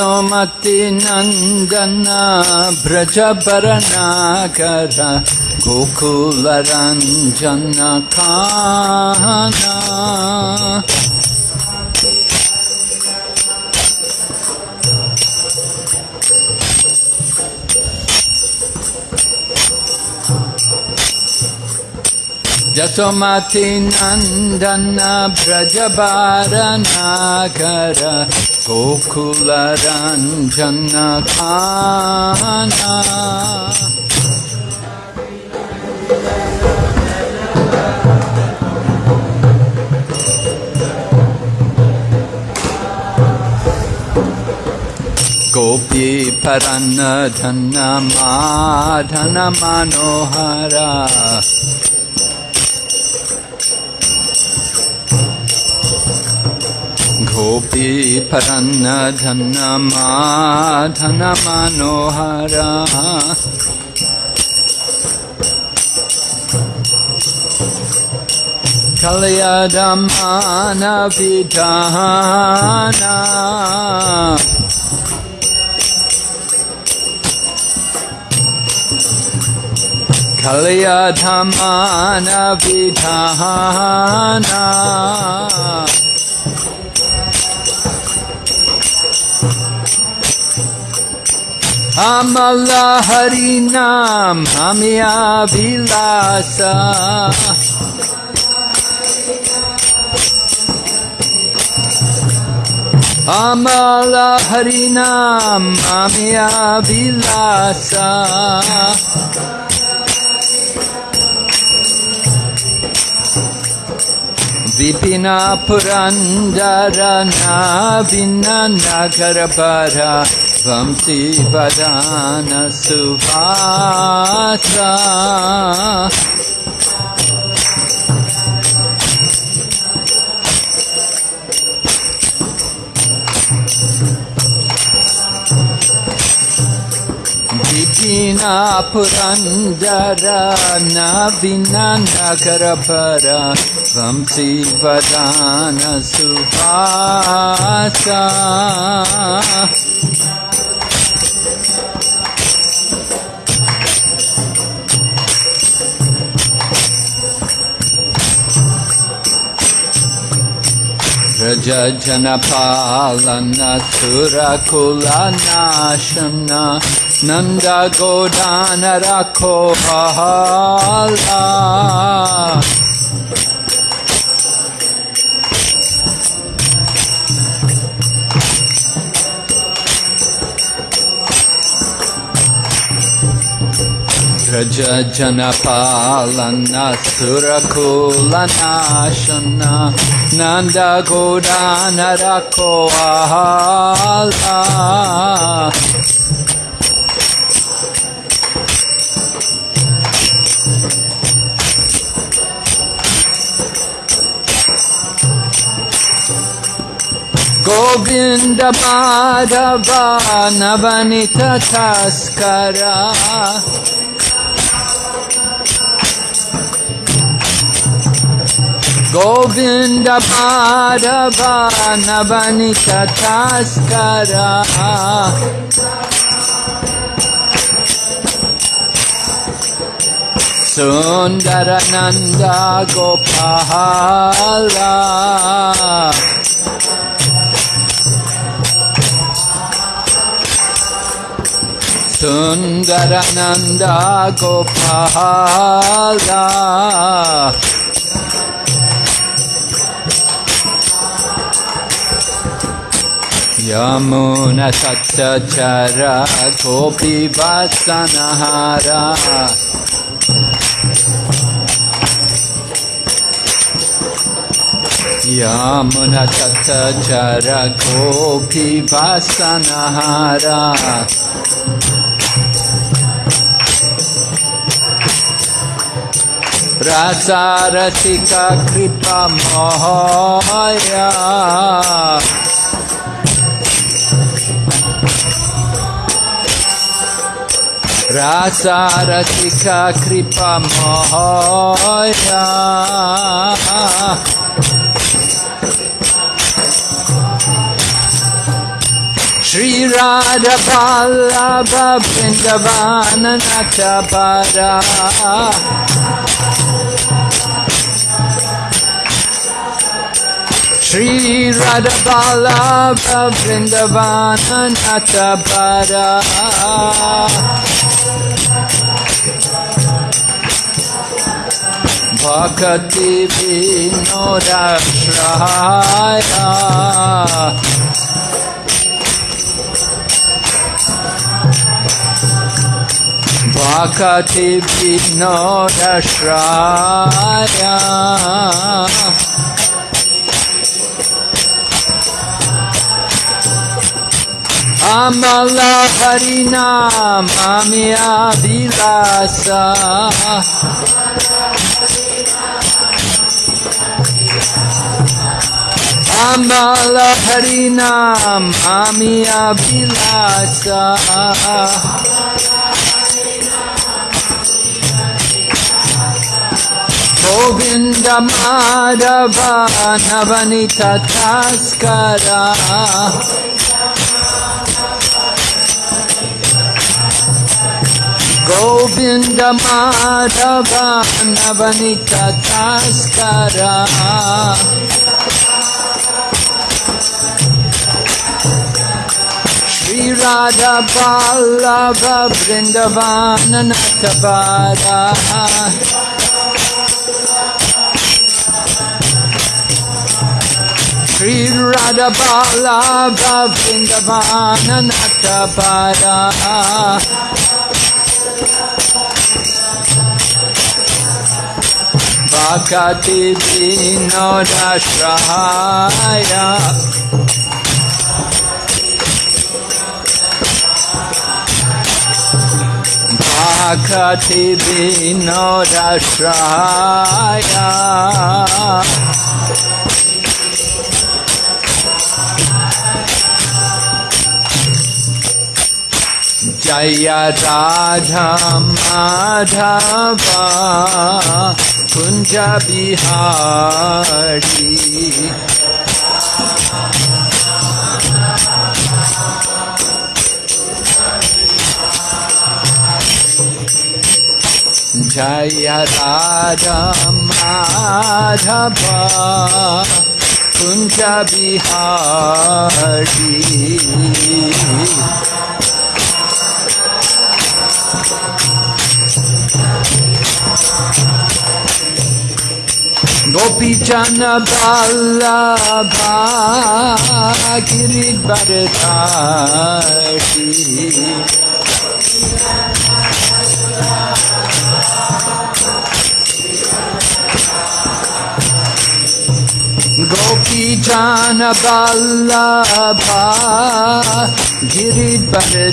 जसोमति नन्दन व्रजपरनाकर गोकुलरञ्जन खाना गोकुलरञ्जनखाना गोपी परन्न धनमाधनमनोहरा गोपी परन धन माधन मनोहरा गोपी परन्न Amala Harinam Hamya Vilasa Amala Harinam Hamya Vilasa विपिना पुरञ्जरना भिन्नागरभरा वंशीवदान सुवा बिपिना पुरञ्जरनागर परा वंशीवदानसुभासा व्रजनपालनसुरकुलनाशना नन्दगोदानरखो बहाला వజ్రజ జన పాలన సురకుల నాశన నంద గోడాన రకోలా Govinda Madhava Navanita Taskara. Govind पारवानवनि तथास्करा सुन्दरनन्द Gopala. सुन्दरनन्द Gopala. यमुनसक्तचरा गोपीवासनहारा यमुनसक्तचर गोपीवासनहारा रसारसिका कृपा मोहया Mohaya Rasarasika Kripa Mohaya Shri Radha Vallabha Vrindavana Natavara Shri Radha Vallabha Vrindavana Natavara Bhakati Vinodashraya Bhakati Vinodashraya Amala Harinam Amya Vilasa Amala Harinam Amya Vilasa Govinda Madhava Navanita Taskara Govinda Madhava Navanita Taskara Shri Radha Vallabha Vrindavana Natavara Shri Radha Vallabha Vrindavana Natavara Bhakati Vinodashraya Bhakati Vinodashraya Jaya Radha Madhava Kunja Bihari जय राजमाधव कुञ्ज बिहारी গোপীচন বল্লভা গিরিবর गोपीजानबाल्लभा गिरिबली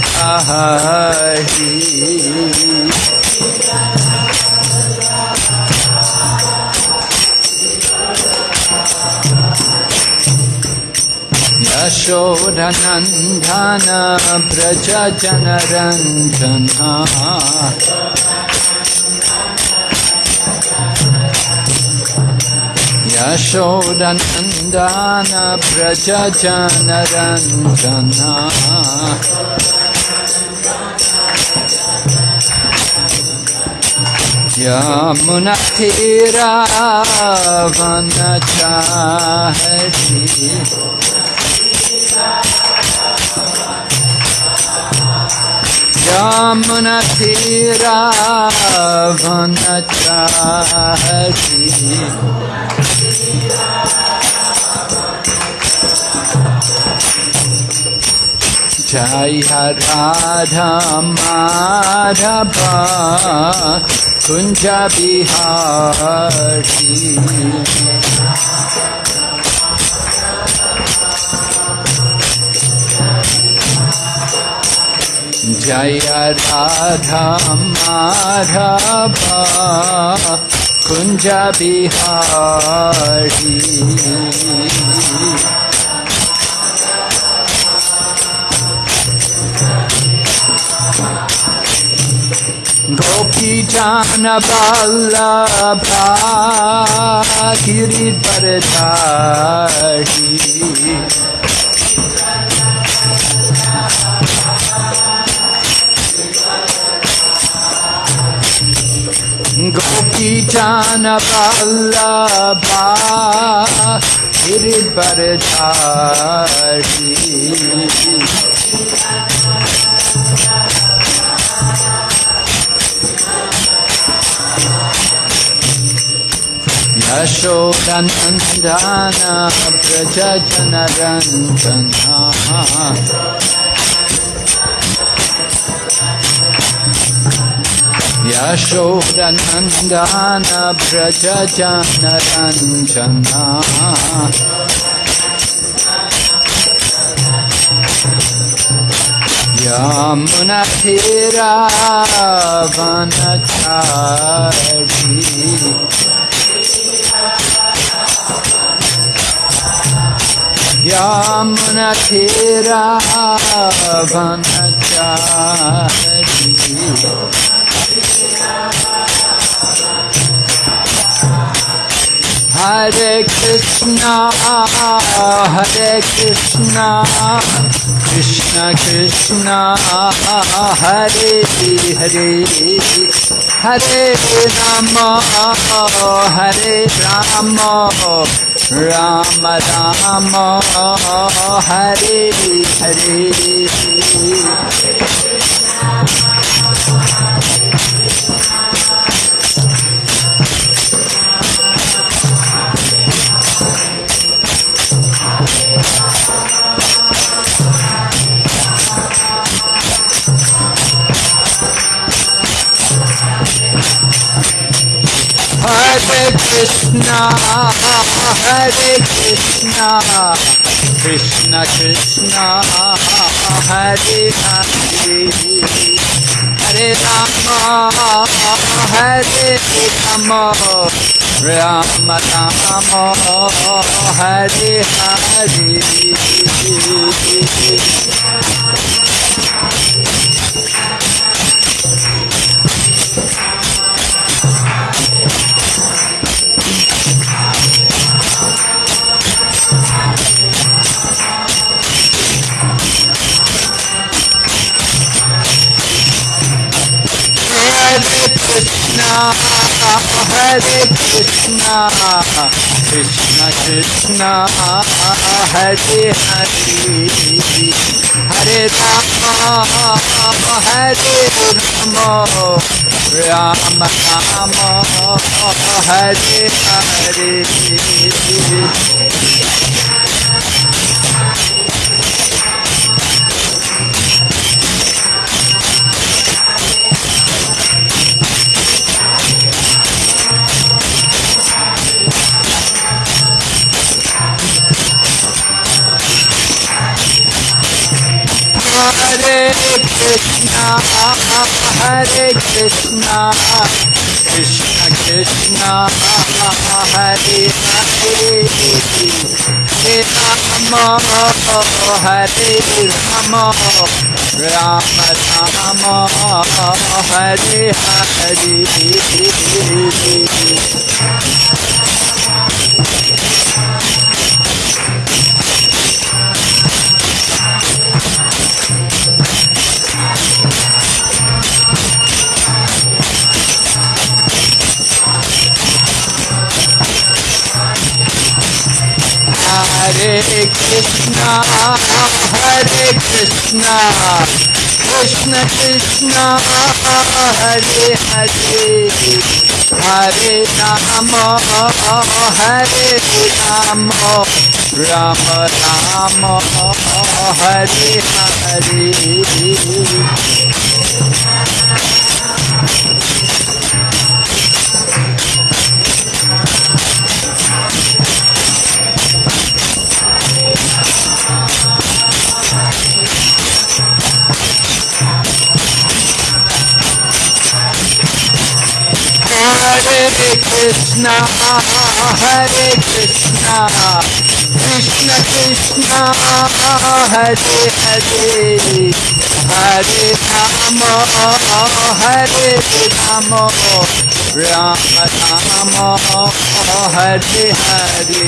यशोरन्धन व्रज च न रञ्जन Vallabha Giridvaradhashi Yashodanandana Praja Janaranjana Yashodanandana जय राधा माधव कुंज बिहारी। जय राधा माधव कुंज बिहारी। गोपी जान बल्लभा गिरी पर धारी গোপী জান বল্লভা গিরিবর ঝারি यशोरनन्दन Vraj जनरञ्जना यशोरनन्दानव्रजनरञ्जना यामुनधिरावनचारी। यामुनथिरावनचारी Hare Krishna, Hare Krishna, Krishna Krishna, Hare Hare, Hare Rama, Hare Rama, Rama Rama, Hare Hare. Hare Krishna, Hare Krishna, Krishna Krishna, Hare Hare, Hare Rama, Hare Rama, Rama Rama, Hare Hare. Krishna, Hare Krishna, Krishna Krishna, Hare Hare, Hare Rama, Hare Rama, Rama Rama, Hare Hare. Krishna, Hare Krishna, Krishna Krishna, Hare Hare, Hare Rama, Hare Rama, Rama Rama, Hare Hare. Hare Krishna, Hare Krishna, Krishna Krishna, Hare Hare, Hare Rama, Hare Rama, Rama Rama, Hare Hare. Krishna, Hare Krishna, Krishna Krishna, Hare Hare, Hare Rama, Hare Rama, Rama Rama, Hare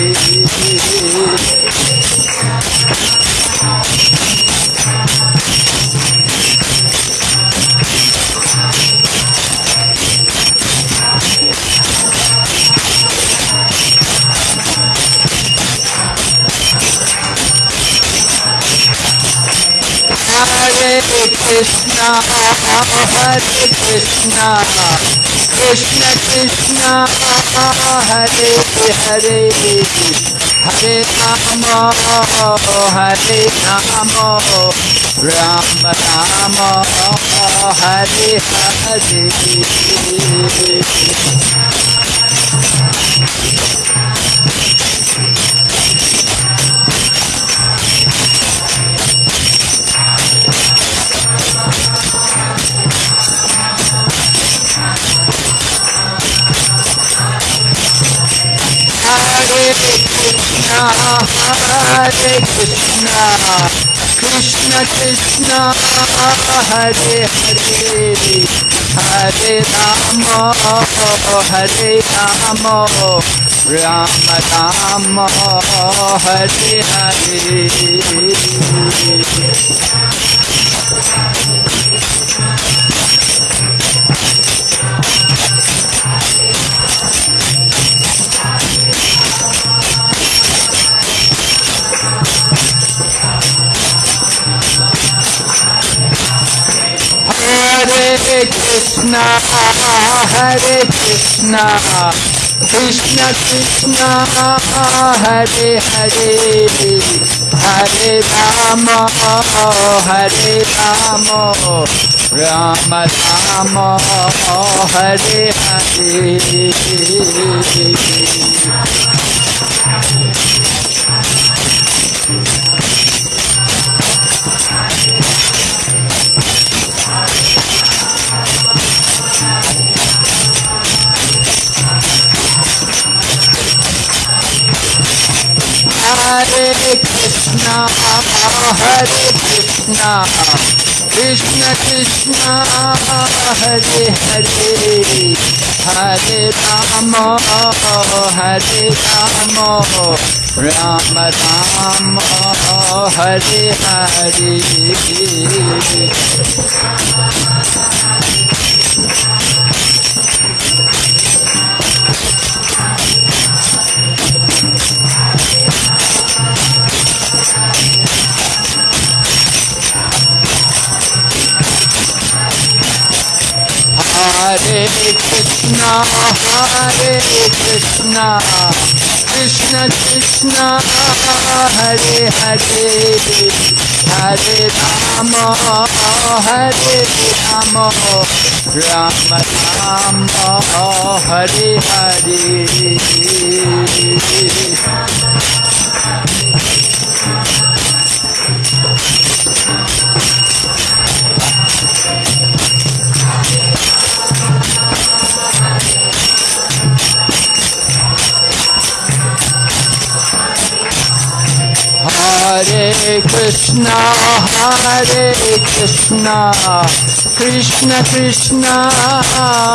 Hare. Krishna, Hare Krishna, Krishna Krishna, Hare Hare, Hare Rama, Hare Rama, Rama Rama, Hare Hare. Hare Krishna, Hare Krishna, Krishna Krishna, Hare Hare, Hare Rama, Hare Rama, Rama Rama, Hare Hare. Krishna, Hare Krishna, Krishna Krishna, Hare Hare, Hare Rama, Hare Rama, Rama Rama, Hare Hare. Krishna, Hare Krishna, Krishna Krishna, Hare Hare, Hare Rama, Hare Rama, Rama Rama, Hare Hare Krishna, Hare Krishna, Krishna Krishna, Hare Hare, Hare Rama, Hare Rama, Rama Rama, Hare Hare. Hare Krishna, Hare Krishna, Krishna Krishna,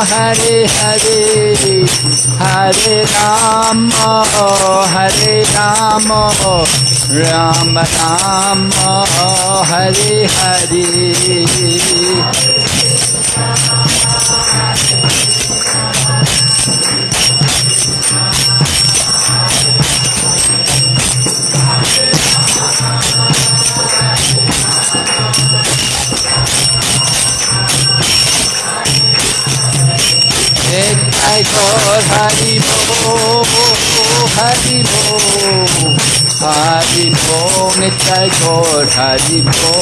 Hare Hare, Hare Rama, Hare Rama, Rama Rama, Hare Nitai Gaur Hari Bo, Hari Bo, Hari Bo, Nitai Gaur Hari Bo.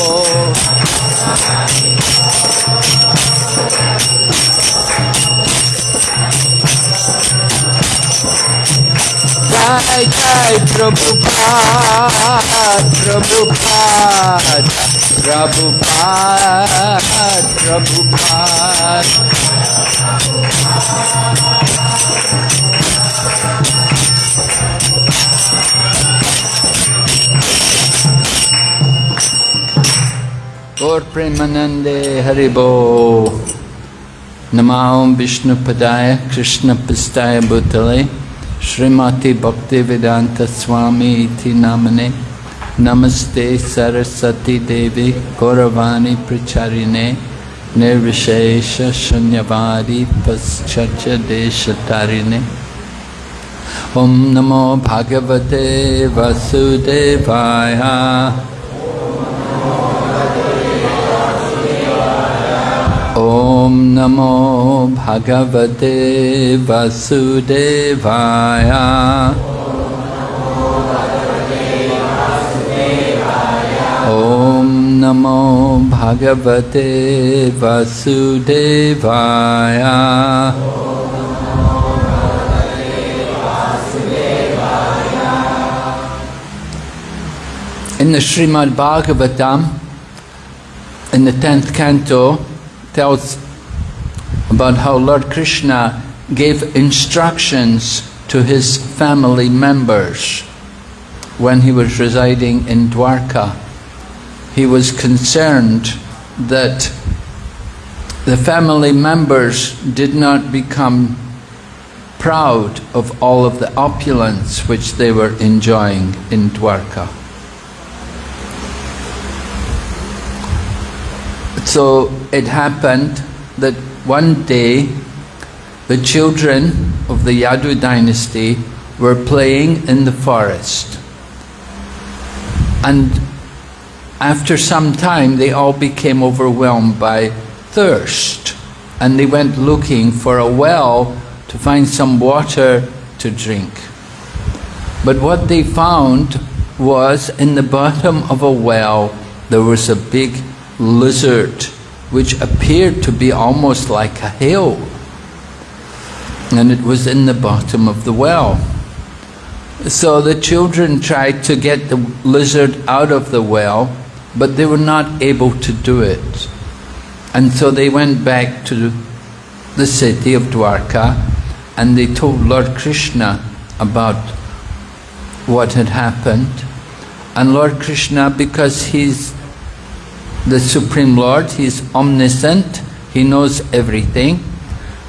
Jai Jai Prabhupada, Prabhupada, Prabhupada, Prabhupada. Gaur Premanande Haribo Namaham Vishnu Padaya Krishna Pistaya Bhutale Srimati Bhakti Vedanta Swami Iti निर्विशेष शून्यवादी पश्चर्च देशतारिणे ॐ नमो भागवते वसुदेवाय। ॐ नमो भगवते वसुदेवाय। Namo Bhagavate Vasudevaya. In the Srimad Bhagavatam, in the 10th canto, tells about how Lord Krishna gave instructions to his family members when he was residing in Dwarka. He was concerned that the family members did not become proud of all of the opulence which they were enjoying in Dwarka. So it happened that one day the children of the Yadu dynasty were playing in the forest. And after some time they all became overwhelmed by thirst and they went looking for a well to find some water to drink. But what they found was in the bottom of a well there was a big lizard which appeared to be almost like a hill and it was in the bottom of the well. So the children tried to get the lizard out of the well but they were not able to do it. And so they went back to the city of Dwarka and they told Lord Krishna about what had happened. And Lord Krishna, because he's the Supreme Lord, he's omniscient, He knows everything.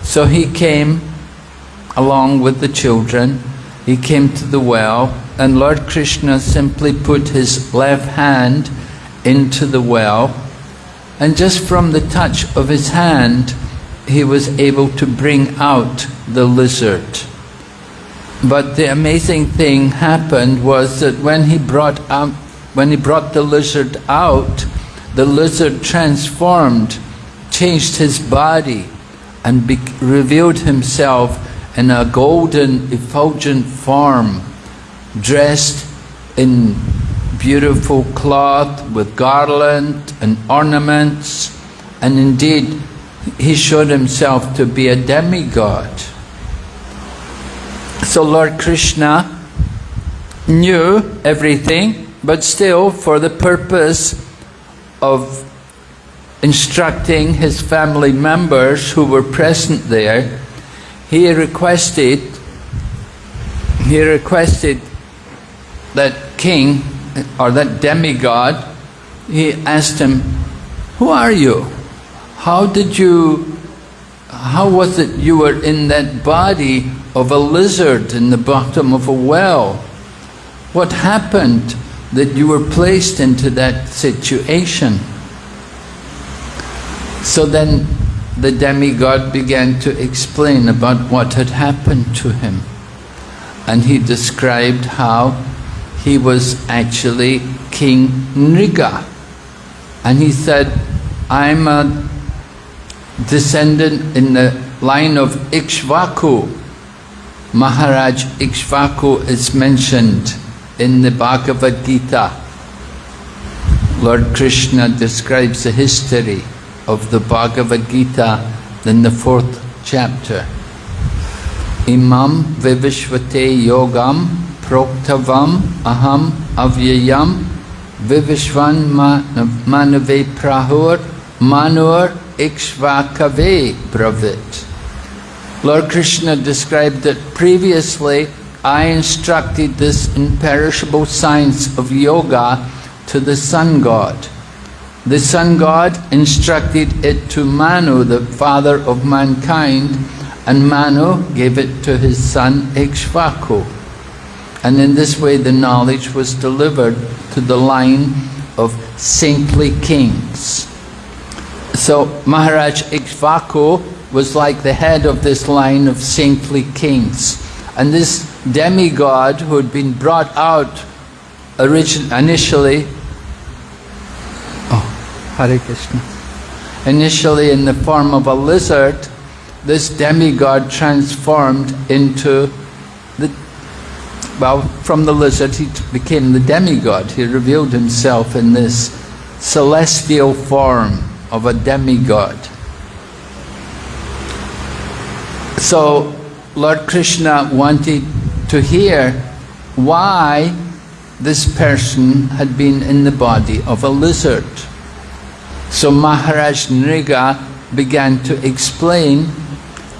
So He came along with the children, He came to the well and Lord Krishna simply put His left hand into the well and just from the touch of His hand He was able to bring out the lizard. But the amazing thing happened was that when He brought out, when He brought the lizard out, the lizard transformed, changed his body and revealed himself in a golden effulgent form, dressed in beautiful cloth with garland and ornaments and indeed he showed himself to be a demigod. So Lord Krishna knew everything but still for the purpose of instructing his family members who were present there, he requested he requested that king or that demigod, he asked him, Who are you? How did you how was it you were in that body of a lizard in the bottom of a well? What happened? that you were placed into that situation. So then the demigod began to explain about what had happened to him. And he described how he was actually King Nriga. And he said, I'm a descendant in the line of Ikshvaku. Maharaj Ikshvaku is mentioned in the Bhagavad Gita, Lord Krishna describes the history of the Bhagavad Gita in the fourth chapter. Imam vivishvate yogam proktavam aham avyayam vivishvan manave prahur manur ikshvakave bravit. Lord Krishna described that previously I instructed this imperishable science of yoga to the sun god. The sun god instructed it to Manu, the father of mankind, and Manu gave it to his son Ikshvaku. And in this way the knowledge was delivered to the line of saintly kings. So Maharaj Ikshvaku was like the head of this line of saintly kings. And this demigod who had been brought out initially, oh, Hare Krishna, initially in the form of a lizard, this demigod transformed into the, well, from the lizard he became the demigod. He revealed himself in this celestial form of a demigod. So Lord Krishna wanted to hear why this person had been in the body of a lizard. So Maharaj Nriga began to explain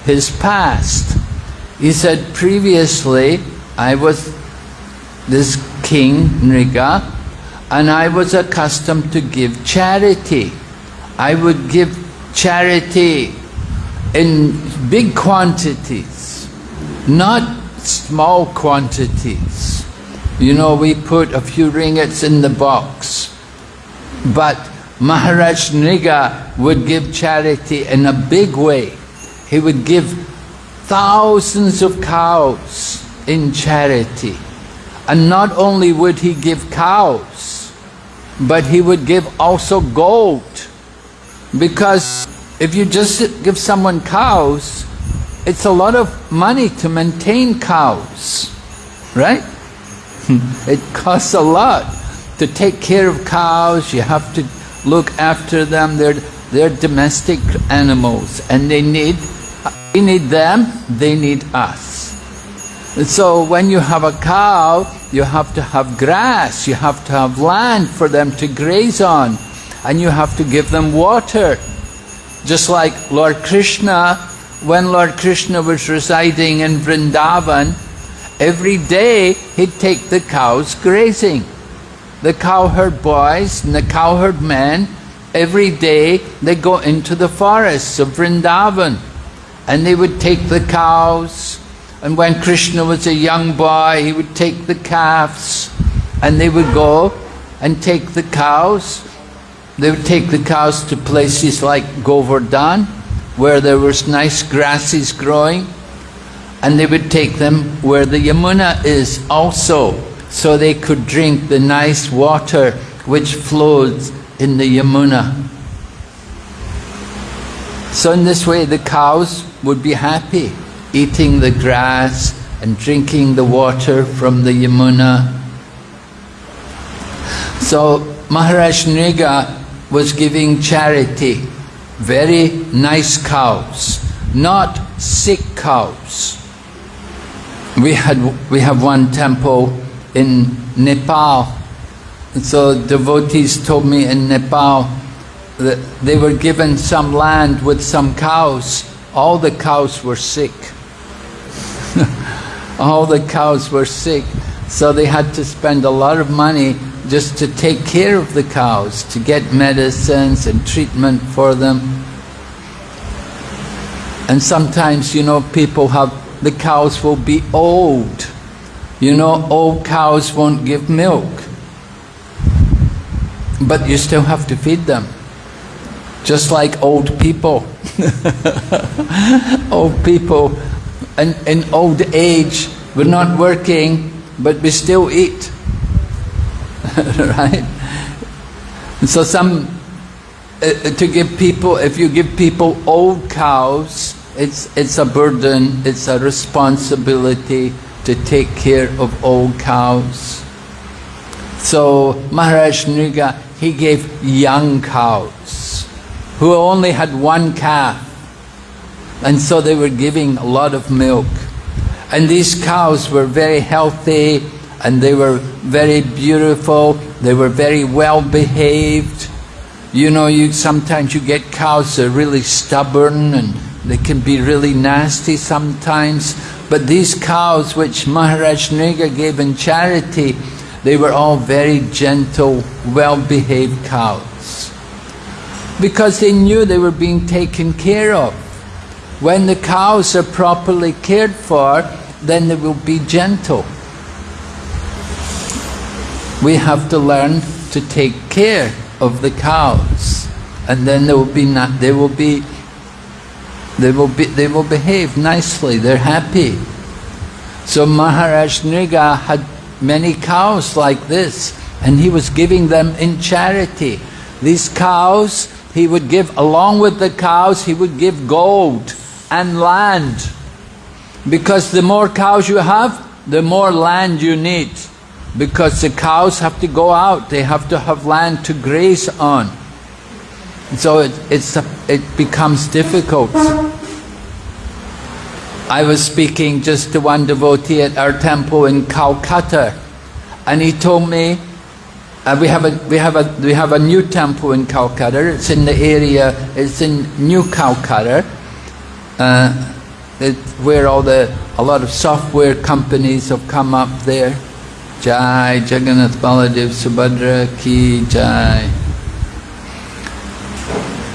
his past. He said, previously I was this king Nriga and I was accustomed to give charity. I would give charity in big quantities, not small quantities. You know, we put a few ringgits in the box, but Maharaj Nriga would give charity in a big way. He would give thousands of cows in charity. And not only would he give cows, but he would give also gold. Because if you just give someone cows, it's a lot of money to maintain cows, right? it costs a lot to take care of cows, you have to look after them, they're, they're domestic animals and they need we need them, they need us. So when you have a cow, you have to have grass, you have to have land for them to graze on, and you have to give them water. Just like Lord Krishna, when Lord Krishna was residing in Vrindavan, every day he'd take the cows grazing. The cowherd boys and the cowherd men, every day they go into the forests of Vrindavan and they would take the cows and when Krishna was a young boy he would take the calves and they would go and take the cows. They would take the cows to places like Govardhan where there was nice grasses growing. And they would take them where the Yamuna is also so they could drink the nice water which flows in the Yamuna. So in this way the cows would be happy eating the grass and drinking the water from the Yamuna. So Maharaj Nriga was giving charity, very nice cows, not sick cows. We had we have one temple in Nepal. so devotees told me in Nepal that they were given some land with some cows all the cows were sick. all the cows were sick. So they had to spend a lot of money just to take care of the cows, to get medicines and treatment for them. And sometimes, you know, people have, the cows will be old. You know, old cows won't give milk. But you still have to feed them. Just like old people. old people in, in old age, we're not working, but we still eat. right? So some, uh, to give people, if you give people old cows, it's, it's a burden, it's a responsibility to take care of old cows. So Maharaj Nriga, he gave young cows who only had one calf. And so they were giving a lot of milk. And these cows were very healthy and they were very beautiful, they were very well behaved. You know, you sometimes you get cows that are really stubborn and they can be really nasty sometimes. But these cows which Maharaj Nriga gave in charity, they were all very gentle, well-behaved cows because they knew they were being taken care of. When the cows are properly cared for, then they will be gentle. We have to learn to take care of the cows, and then they will be not, they will be they will be they will behave nicely. They're happy. So Maharaj Nriga had many cows like this, and he was giving them in charity. These cows he would give, along with the cows, he would give gold and land. Because the more cows you have, the more land you need. Because the cows have to go out, they have to have land to graze on. So it, it's, it becomes difficult. I was speaking just to one devotee at our temple in Calcutta and he told me uh, we have a we have a we have a new temple in Calcutta. It's in the area. It's in New Calcutta, uh, where all the a lot of software companies have come up there. Jai Jagannath Baladev Subhadra Ki Jai.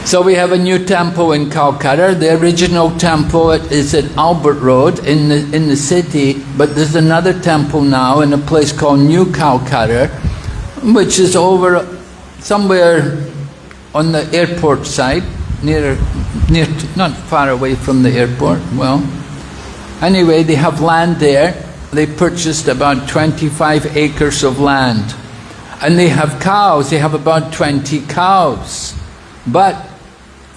So we have a new temple in Calcutta. The original temple is at Albert Road in the, in the city, but there's another temple now in a place called New Calcutta, which is over somewhere on the airport side, near, near, not far away from the airport. Well, anyway, they have land there. They purchased about 25 acres of land. And they have cows, they have about 20 cows. But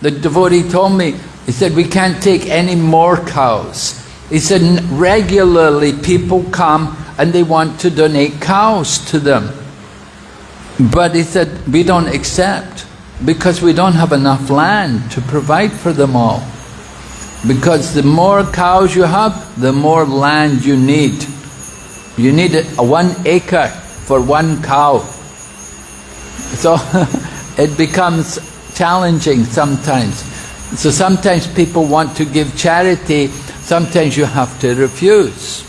the devotee told me, he said, we can't take any more cows. He said, regularly people come and they want to donate cows to them. But he said, we don't accept because we don't have enough land to provide for them all. Because the more cows you have, the more land you need. You need a one acre for one cow. So it becomes challenging sometimes. So sometimes people want to give charity, sometimes you have to refuse.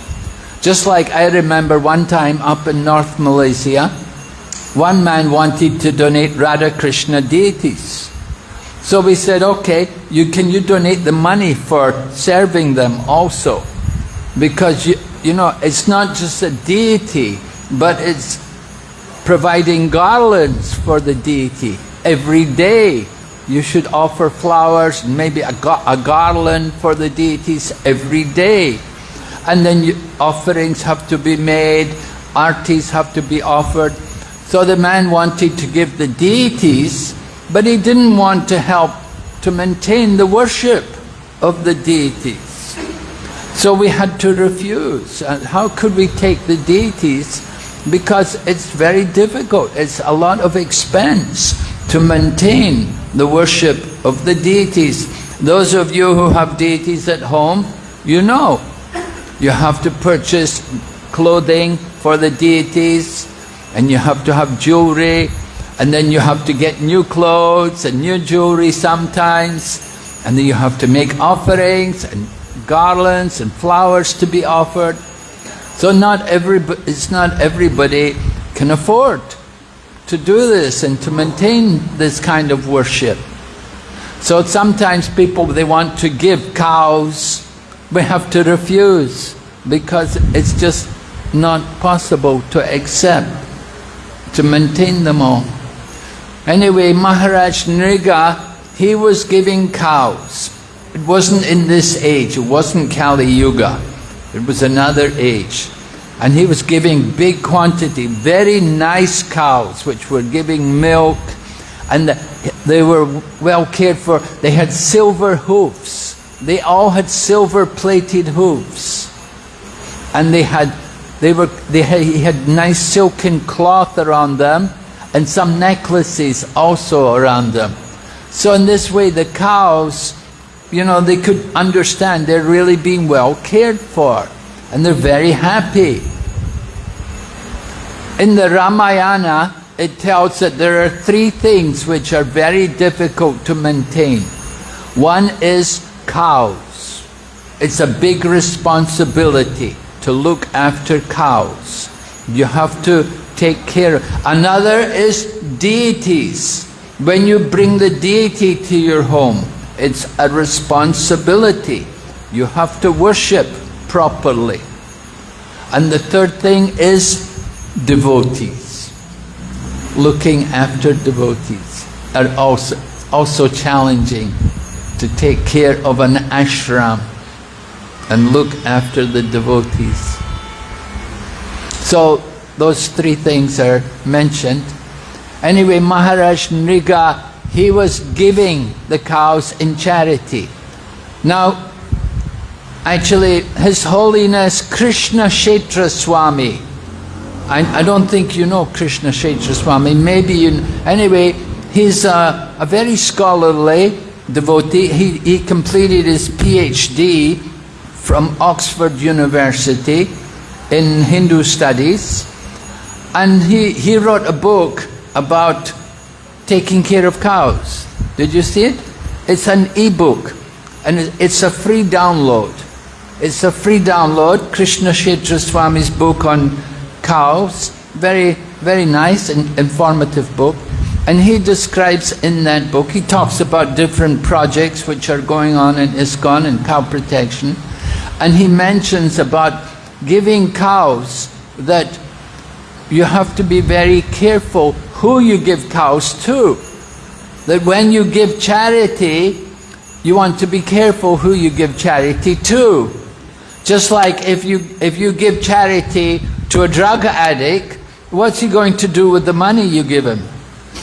Just like I remember one time up in North Malaysia, one man wanted to donate Radha Krishna deities. So we said, okay, you, can you donate the money for serving them also? Because, you, you know, it's not just a deity, but it's providing garlands for the deity every day. You should offer flowers, maybe a, a garland for the deities every day. And then you, offerings have to be made, artis have to be offered. So the man wanted to give the deities, but he didn't want to help to maintain the worship of the deities. So we had to refuse. Uh, how could we take the deities? Because it's very difficult. It's a lot of expense to maintain the worship of the deities. Those of you who have deities at home, you know, you have to purchase clothing for the deities and you have to have jewelry and then you have to get new clothes and new jewelry sometimes and then you have to make offerings and garlands and flowers to be offered. So not everybody, it's not everybody can afford to do this and to maintain this kind of worship. So sometimes people, they want to give cows, we have to refuse because it's just not possible to accept, to maintain them all. Anyway, Maharaj Nriga, he was giving cows. It wasn't in this age, it wasn't Kali Yuga, it was another age and he was giving big quantity, very nice cows which were giving milk and they were well cared for. They had silver hoofs. They all had silver plated hoofs. And they had, they were, they had, he had nice silken cloth around them and some necklaces also around them. So in this way the cows, you know, they could understand they're really being well cared for and they're very happy. In the Ramayana, it tells that there are three things which are very difficult to maintain. One is cows. It's a big responsibility to look after cows. You have to take care. Another is deities. When you bring the deity to your home, it's a responsibility. You have to worship properly. And the third thing is devotees. Looking after devotees are also, also challenging to take care of an ashram and look after the devotees. So those three things are mentioned. Anyway, Maharaj Nriga, he was giving the cows in charity. Now, actually, His Holiness Krishna Kshetra Swami, I, I don't think you know Krishna Kshetra Swami, maybe you, anyway, he's a, a very scholarly devotee. He, he completed his PhD from Oxford University in Hindu studies and he, he wrote a book about taking care of cows. Did you see it? It's an e-book and it's a free download. It's a free download, Krishna Kshetra Swami's book on cows. Very, very nice and informative book. And he describes in that book, he talks about different projects which are going on in ISKCON and cow protection. And he mentions about giving cows that you have to be very careful who you give cows to. That when you give charity, you want to be careful who you give charity to. Just like if you, if you give charity to a drug addict, what's he going to do with the money you give him?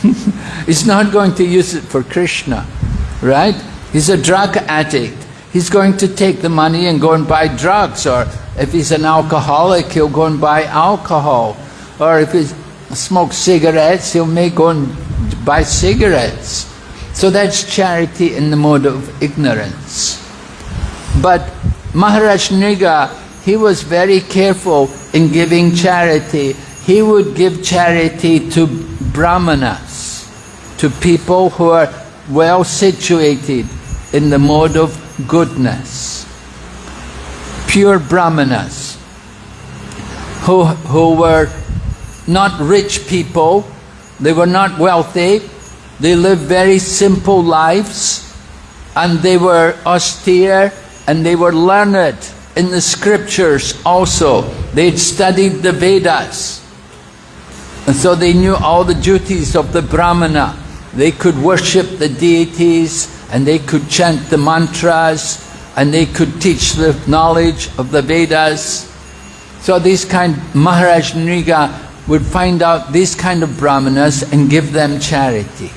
He's not going to use it for Krishna, right? He's a drug addict. He's going to take the money and go and buy drugs, or if he's an alcoholic, he'll go and buy alcohol. Or if he smokes cigarettes, he'll may go and buy cigarettes. So that's charity in the mode of ignorance. But Maharaj Nriga, he was very careful in giving charity. He would give charity to brahmanas, to people who are well situated in the mode of goodness. Pure brahmanas, who, who were not rich people, they were not wealthy, they lived very simple lives, and they were austere and they were learned in the scriptures also. They'd studied the Vedas. And so they knew all the duties of the Brahmana. They could worship the deities and they could chant the mantras and they could teach the knowledge of the Vedas. So these kind, Maharaj Nriga would find out these kind of brahmanas and give them charity.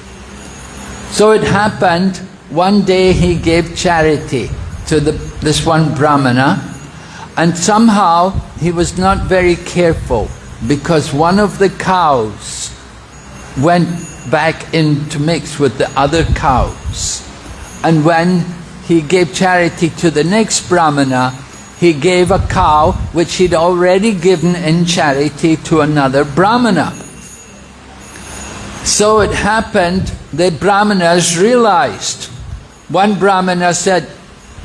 So it happened, one day he gave charity to the, this one brahmana and somehow he was not very careful because one of the cows went back in to mix with the other cows. And when he gave charity to the next brahmana, he gave a cow which he'd already given in charity to another brahmana. So it happened that brahmanas realized. One brahmana said,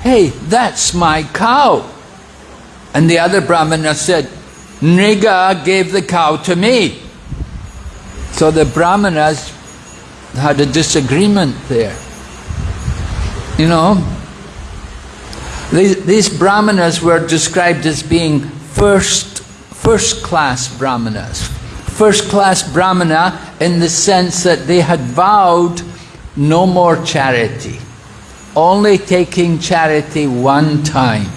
hey, that's my cow. And the other brahmana said, Nriga gave the cow to me. So the brahmanas had a disagreement there. You know, these, these brahmanas were described as being first, first class brahmanas. First class brahmana in the sense that they had vowed no more charity, only taking charity one time.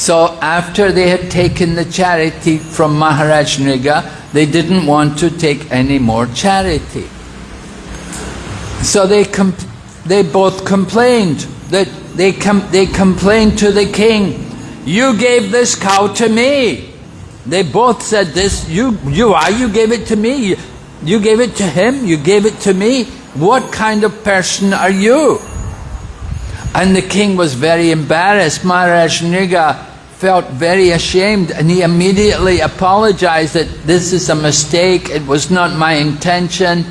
So after they had taken the charity from Maharaj Nriga, they didn't want to take any more charity. So they, they both complained that they, com they complained to the king, you gave this cow to me. They both said this, you, you are, you gave it to me. You gave it to him, you gave it to me. What kind of person are you? And the king was very embarrassed. Maharaj Nriga felt very ashamed and he immediately apologized that this is a mistake, it was not my intention.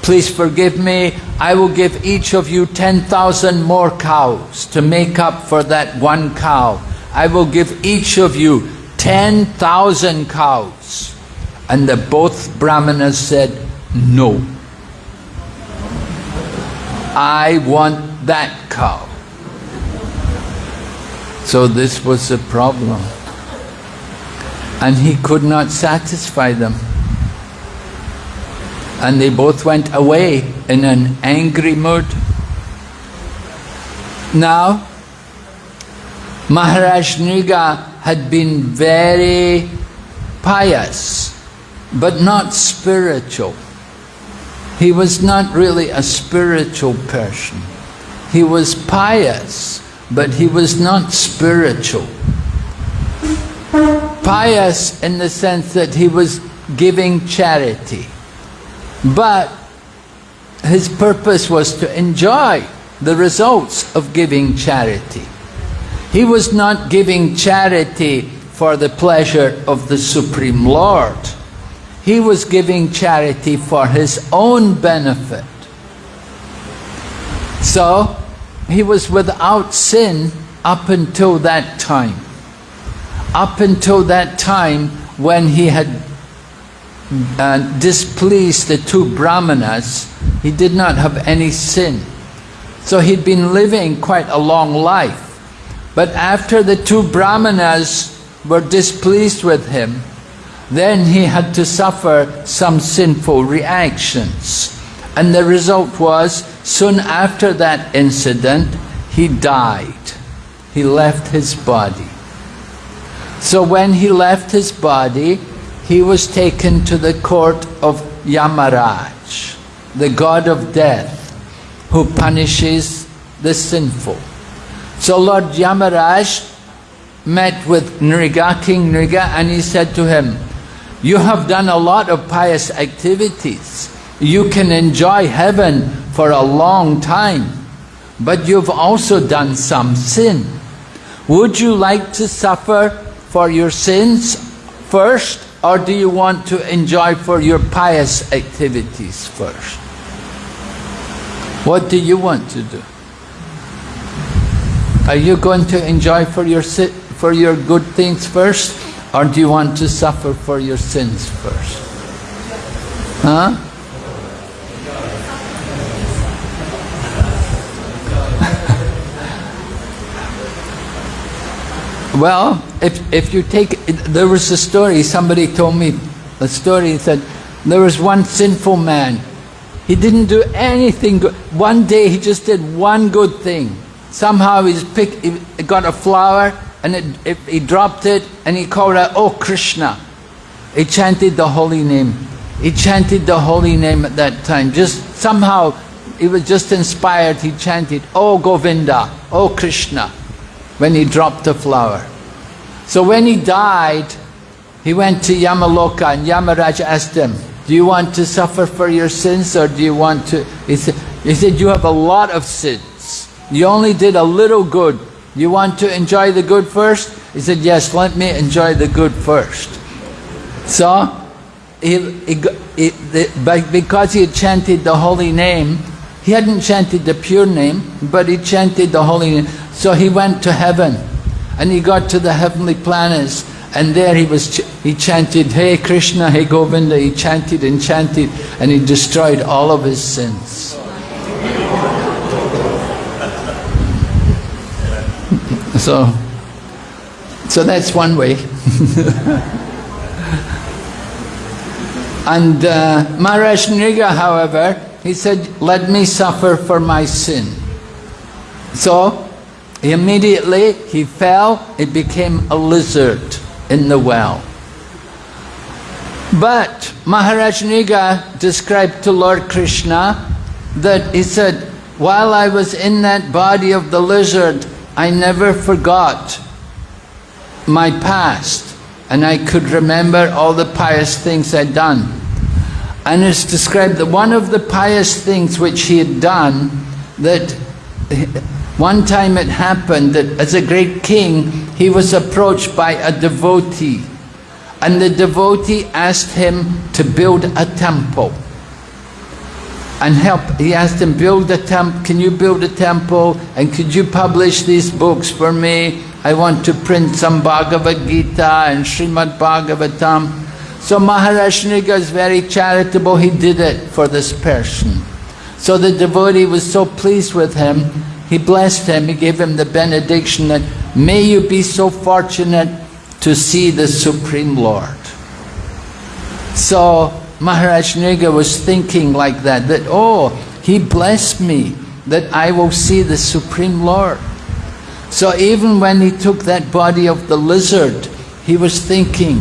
Please forgive me. I will give each of you 10,000 more cows to make up for that one cow. I will give each of you 10,000 cows. And the both brahmanas said, no. I want that cow. So this was the problem. And he could not satisfy them and they both went away in an angry mood. Now, Maharaj Nriga had been very pious, but not spiritual. he was not really a spiritual person. He was pious, but he was not spiritual. Pious in the sense that he was giving charity. But his purpose was to enjoy the results of giving charity. He was not giving charity for the pleasure of the Supreme Lord. He was giving charity for his own benefit. So, he was without sin up until that time. Up until that time when he had uh, displeased the two brahmanas, he did not have any sin. So he'd been living quite a long life. But after the two brahmanas were displeased with him, then he had to suffer some sinful reactions. And the result was, soon after that incident, he died. He left his body. So when he left his body, he was taken to the court of Yamaraj, the god of death, who punishes the sinful. So Lord Yamaraj met with Nriga, King Nriga, and he said to him, you have done a lot of pious activities. You can enjoy heaven for a long time, but you've also done some sin. Would you like to suffer for your sins first or do you want to enjoy for your pious activities first? What do you want to do? Are you going to enjoy for your, for your good things first or do you want to suffer for your sins first? Huh? Well, if, if you take, there was a story, somebody told me a story, he said, there was one sinful man. He didn't do anything good. One day he just did one good thing. Somehow he's pick, he got a flower and it, it, he dropped it and he called out, Oh Krishna. He chanted the holy name. He chanted the holy name at that time. Just somehow he was just inspired, he chanted, Oh Govinda, Oh Krishna when he dropped the flower. So when he died, he went to Yamaloka and Yamaraj asked him, do you want to suffer for your sins or do you want to... He said, he said, you have a lot of sins. You only did a little good. You want to enjoy the good first? He said, yes, let me enjoy the good first. So, he, he, he, because he had chanted the holy name, he hadn't chanted the pure name, but he chanted the holy name. So he went to heaven and he got to the heavenly planets and there he was he chanted hey krishna hey govinda he chanted and chanted and he destroyed all of his sins. So so that's one way. And uh, Maharaj Nriga however he said let me suffer for my sin. So Immediately he fell, it became a lizard in the well. But Maharaj Nriga described to Lord Krishna that he said, while I was in that body of the lizard, I never forgot my past and I could remember all the pious things I'd done. And it's described that one of the pious things which he had done that one time it happened that as a great king, he was approached by a devotee. And the devotee asked him to build a temple. And help, he asked him, build a temple, can you build a temple? And could you publish these books for me? I want to print some Bhagavad Gita and Srimad Bhagavatam. So Maharaj Nriga is very charitable, he did it for this person. So the devotee was so pleased with him he blessed him, he gave him the benediction that, may you be so fortunate to see the Supreme Lord. So Maharaj Nriga was thinking like that, that, oh, he blessed me, that I will see the Supreme Lord. So even when he took that body of the lizard, he was thinking,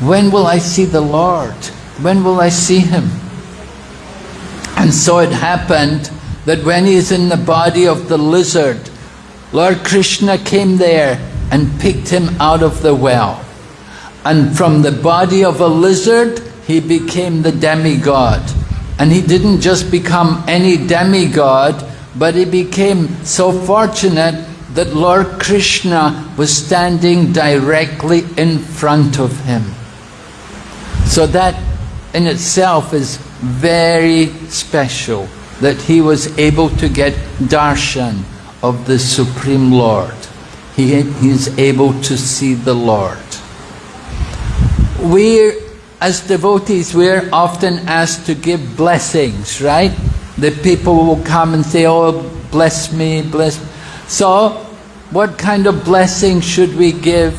when will I see the Lord? When will I see him? And so it happened that when he's in the body of the lizard, Lord Krishna came there and picked him out of the well. And from the body of a lizard, he became the demigod. And he didn't just become any demigod, but he became so fortunate that Lord Krishna was standing directly in front of him. So that in itself is very special, that he was able to get darshan of the Supreme Lord. He, is able to see the Lord. We, as devotees, we're often asked to give blessings, right? The people will come and say, oh, bless me, bless me. So, what kind of blessing should we give?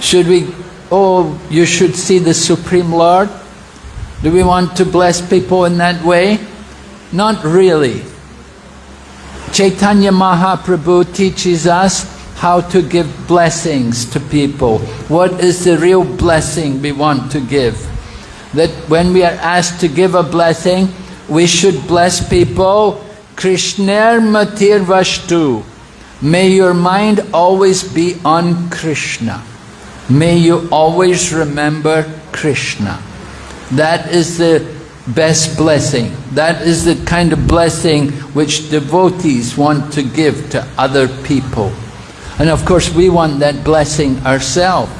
Should we, oh, you should see the Supreme Lord? Do we want to bless people in that way? Not really. Chaitanya Mahaprabhu teaches us how to give blessings to people. What is the real blessing we want to give? That when we are asked to give a blessing, we should bless people. Krishner Matir Vashtu. May your mind always be on Krishna. May you always remember Krishna. That is the best blessing. That is the kind of blessing which devotees want to give to other people. And of course we want that blessing ourselves.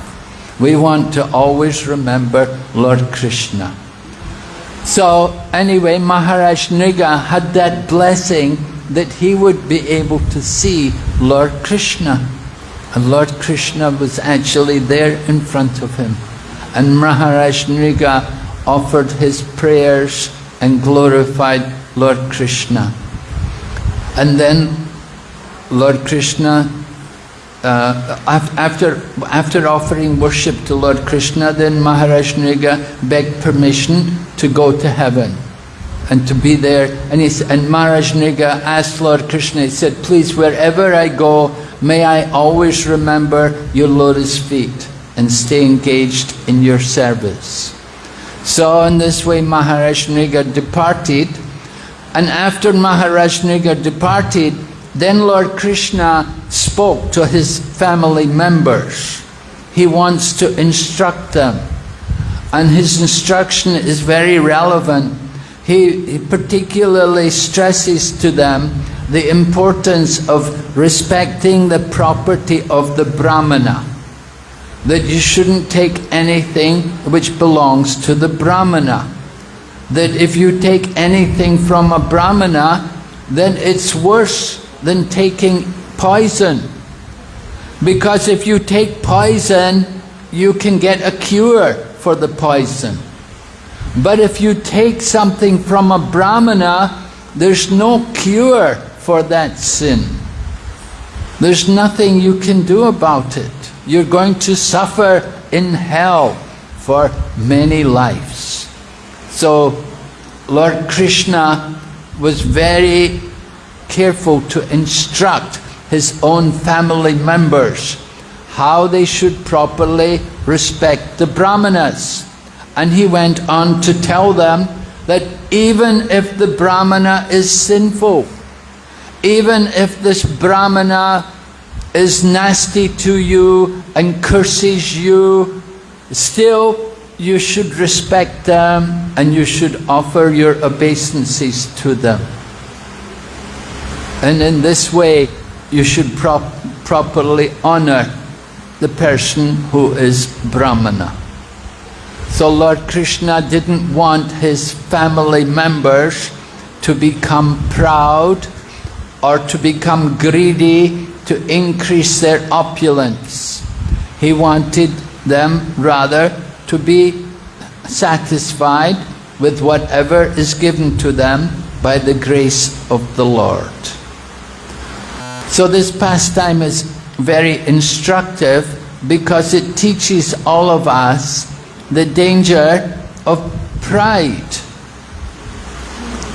We want to always remember Lord Krishna. So anyway, Maharaj Nriga had that blessing that he would be able to see Lord Krishna. And Lord Krishna was actually there in front of him. And Maharaj Nriga offered his prayers and glorified Lord Krishna. And then Lord Krishna, uh, after, after offering worship to Lord Krishna, then Maharaj Nriga begged permission to go to heaven and to be there. And, he, and Maharaj Nriga asked Lord Krishna, he said, please, wherever I go, may I always remember your lotus feet and stay engaged in your service. So in this way Maharaj Nriga departed and after Maharaj Nriga departed then Lord Krishna spoke to his family members. He wants to instruct them and his instruction is very relevant. He, he particularly stresses to them the importance of respecting the property of the Brahmana that you shouldn't take anything which belongs to the Brahmana. That if you take anything from a Brahmana, then it's worse than taking poison. Because if you take poison, you can get a cure for the poison. But if you take something from a Brahmana, there's no cure for that sin. There's nothing you can do about it you're going to suffer in hell for many lives. So Lord Krishna was very careful to instruct his own family members how they should properly respect the brahmanas. And he went on to tell them that even if the brahmana is sinful, even if this brahmana is nasty to you and curses you, still you should respect them and you should offer your obeisances to them. And in this way, you should prop properly honor the person who is Brahmana. So Lord Krishna didn't want his family members to become proud or to become greedy to increase their opulence. He wanted them rather to be satisfied with whatever is given to them by the grace of the Lord. So this pastime is very instructive because it teaches all of us the danger of pride.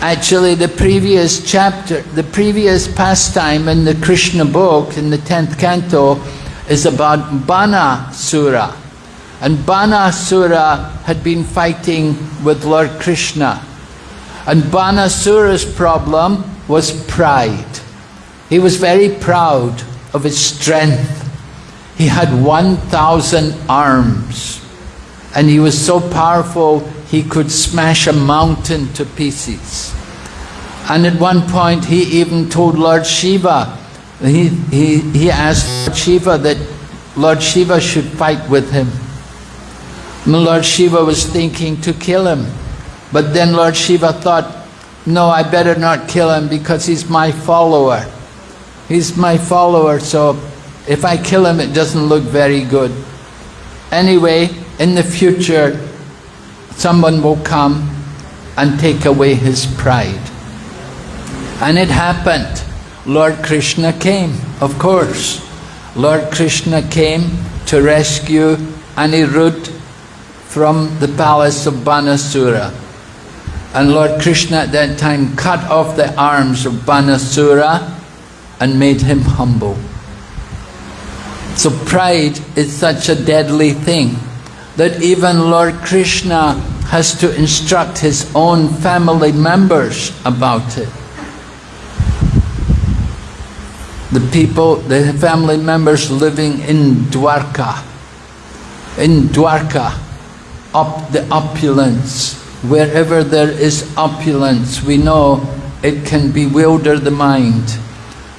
Actually, the previous chapter, the previous pastime in the Krishna book, in the 10th canto, is about Banasura. And Bana Sura had been fighting with Lord Krishna. And Banasura's problem was pride. He was very proud of his strength. He had 1,000 arms and he was so powerful he could smash a mountain to pieces. And at one point he even told Lord Shiva, he, he, he asked Lord Shiva that Lord Shiva should fight with him. And Lord Shiva was thinking to kill him. But then Lord Shiva thought, no, I better not kill him because he's my follower. He's my follower, so if I kill him, it doesn't look very good. Anyway, in the future, someone will come and take away his pride. And it happened. Lord Krishna came, of course. Lord Krishna came to rescue Anirudh from the palace of Banasura. And Lord Krishna at that time cut off the arms of Banasura and made him humble. So pride is such a deadly thing that even Lord Krishna has to instruct his own family members about it. The people, the family members living in Dwarka, in Dwarka, up the opulence, wherever there is opulence, we know it can bewilder the mind.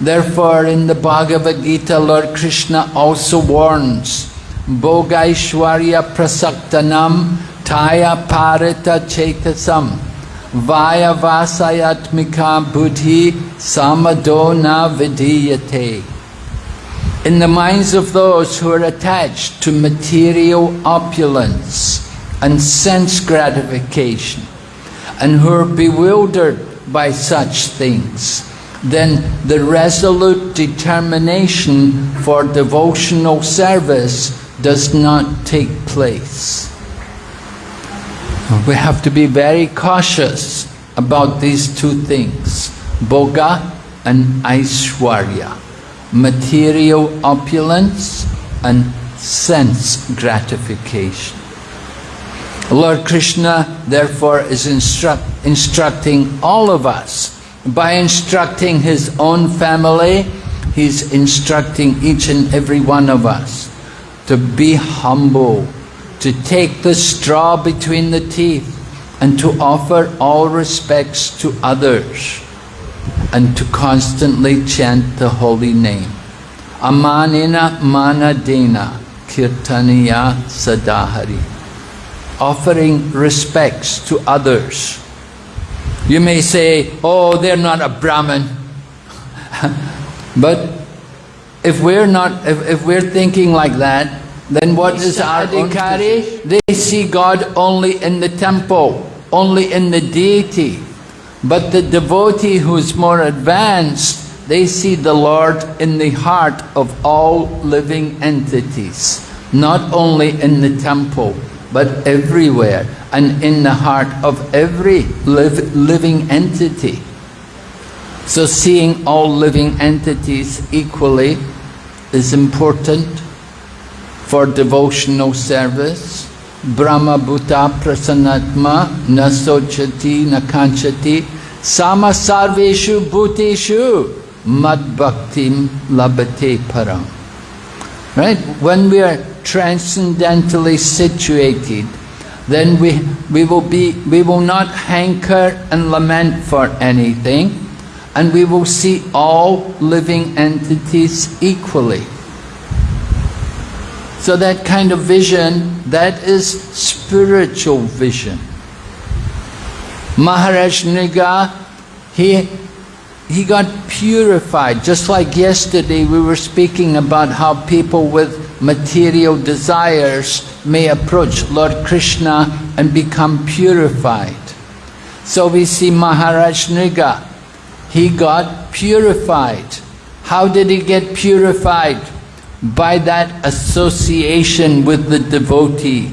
Therefore, in the Bhagavad Gita, Lord Krishna also warns, Bhogaishwarya prasaktanam taya parita chetasam vaya vasayatmika buddhi samadona vidiyate. In the minds of those who are attached to material opulence and sense gratification and who are bewildered by such things, then the resolute determination for devotional service does not take place. We have to be very cautious about these two things, Bhoga and Aishwarya, material opulence and sense gratification. Lord Krishna therefore is instruct, instructing all of us by instructing his own family, he's instructing each and every one of us to be humble, to take the straw between the teeth, and to offer all respects to others, and to constantly chant the holy name. Amanina manadena kirtaniya sadahari. Offering respects to others you may say, oh, they're not a Brahmin. but if we're not, if, if we're thinking like that, then what is our adhikari? They see God only in the temple, only in the deity. But the devotee who's more advanced, they see the Lord in the heart of all living entities, not only in the temple, but everywhere and in the heart of every live, living entity. So seeing all living entities equally is important for devotional service. Brahma Bhuta Prasanatma Nasochati Nakanchati Sama Sarveshu Bhuteshu Mad Bhaktim Labate Param. Right? When we are transcendentally situated, then we, we, will be, we will not hanker and lament for anything, and we will see all living entities equally. So that kind of vision, that is spiritual vision. Maharaj Nriga, he, he got purified. Just like yesterday we were speaking about how people with material desires may approach Lord Krishna and become purified. So we see Maharaj Nriga, he got purified. How did he get purified? By that association with the devotee.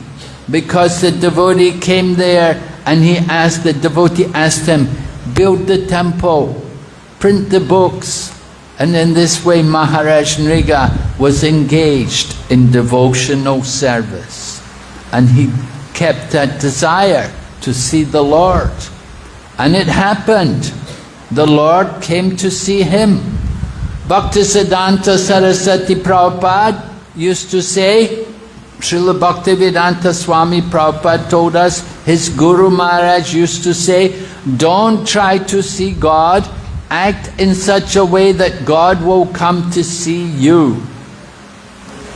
Because the devotee came there and he asked, the devotee asked him, build the temple, print the books, and in this way Maharaj Nriga was engaged in devotional service. And he kept that desire to see the Lord. And it happened. The Lord came to see him. Bhaktisiddhanta Saraswati Prabhupada used to say, Srila Bhaktivedanta Swami Prabhupada told us, his Guru Maharaj used to say, don't try to see God, act in such a way that God will come to see you.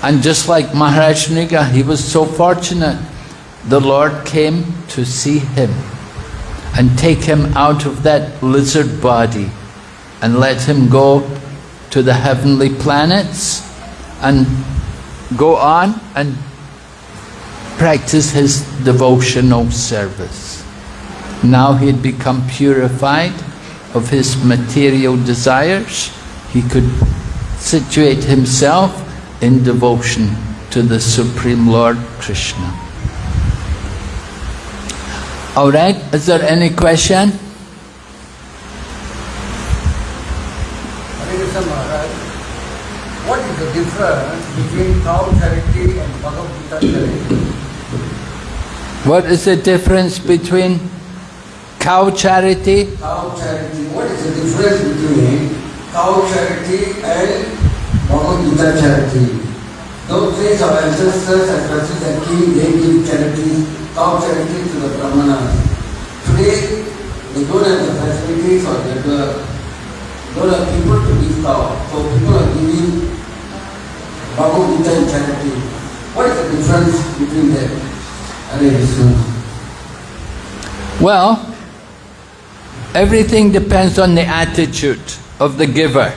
And just like Maharaj Nriga, he was so fortunate, the Lord came to see him and take him out of that lizard body and let him go to the heavenly planets and go on and practice his devotional service. Now he had become purified of his material desires. He could situate himself in devotion to the Supreme Lord Krishna. All right, is there any question? What is the difference between cow charity and Bhagavad Gita charity? What is the difference between cow charity? Cow charity. What is the difference between cow charity and Bhagavad Gita charity? Those days our ancestors and Francis and King, they give charity, cow charity to the Brahmanas. Today, they don't have the facilities or they don't have people to give cow. So people are giving Bhagavad and charity. What is the difference between them? Hare. Well, everything depends on the attitude of the giver.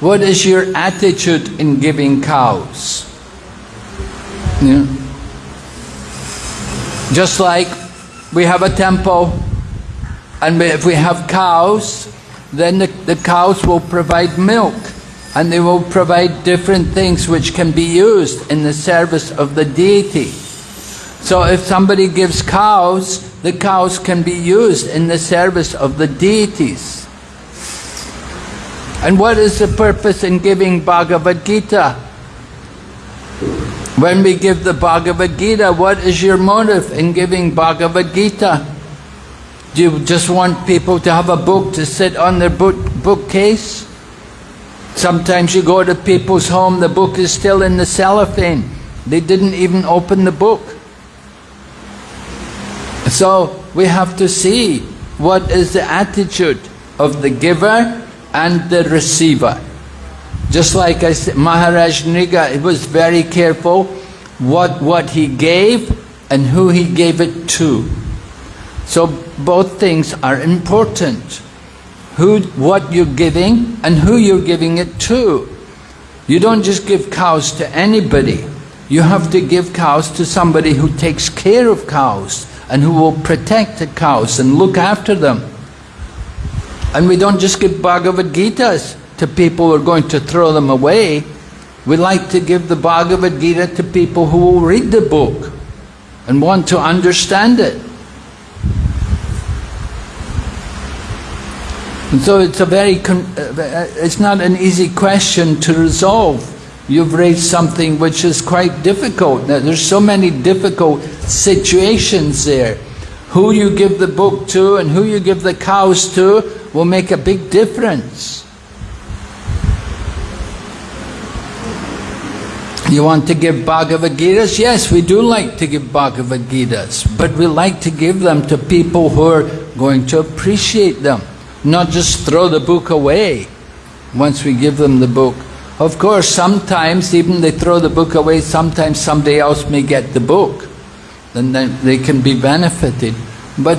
What is your attitude in giving cows? Know? Just like we have a temple and if we have cows, then the, the cows will provide milk and they will provide different things which can be used in the service of the deity. So if somebody gives cows, the cows can be used in the service of the deities. And what is the purpose in giving Bhagavad Gita? When we give the Bhagavad Gita, what is your motive in giving Bhagavad Gita? Do you just want people to have a book to sit on their book, bookcase? Sometimes you go to people's home, the book is still in the cellophane. They didn't even open the book. So we have to see what is the attitude of the giver and the receiver. Just like I said, Maharaj Nriga was very careful what, what he gave and who he gave it to. So both things are important. Who, what you're giving and who you're giving it to. You don't just give cows to anybody. You have to give cows to somebody who takes care of cows and who will protect the cows and look after them. And we don't just give Bhagavad Gitas to people who are going to throw them away. We like to give the Bhagavad Gita to people who will read the book and want to understand it. And so it's a very, uh, it's not an easy question to resolve. You've raised something which is quite difficult. Now, there's so many difficult situations there. Who you give the book to and who you give the cows to will make a big difference. You want to give Bhagavad Gitas? Yes, we do like to give Bhagavad Gitas, but we like to give them to people who are going to appreciate them, not just throw the book away once we give them the book. Of course, sometimes even they throw the book away, sometimes somebody else may get the book, and then they can be benefited. But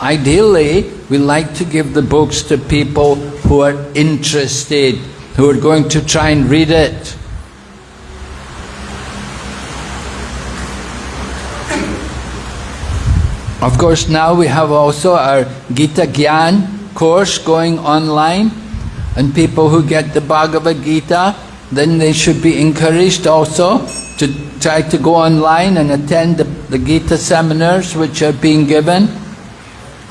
ideally, we like to give the books to people who are interested, who are going to try and read it. Of course, now we have also our Gita Gyan course going online, and people who get the Bhagavad Gita, then they should be encouraged also to try to go online and attend the, the Gita seminars which are being given.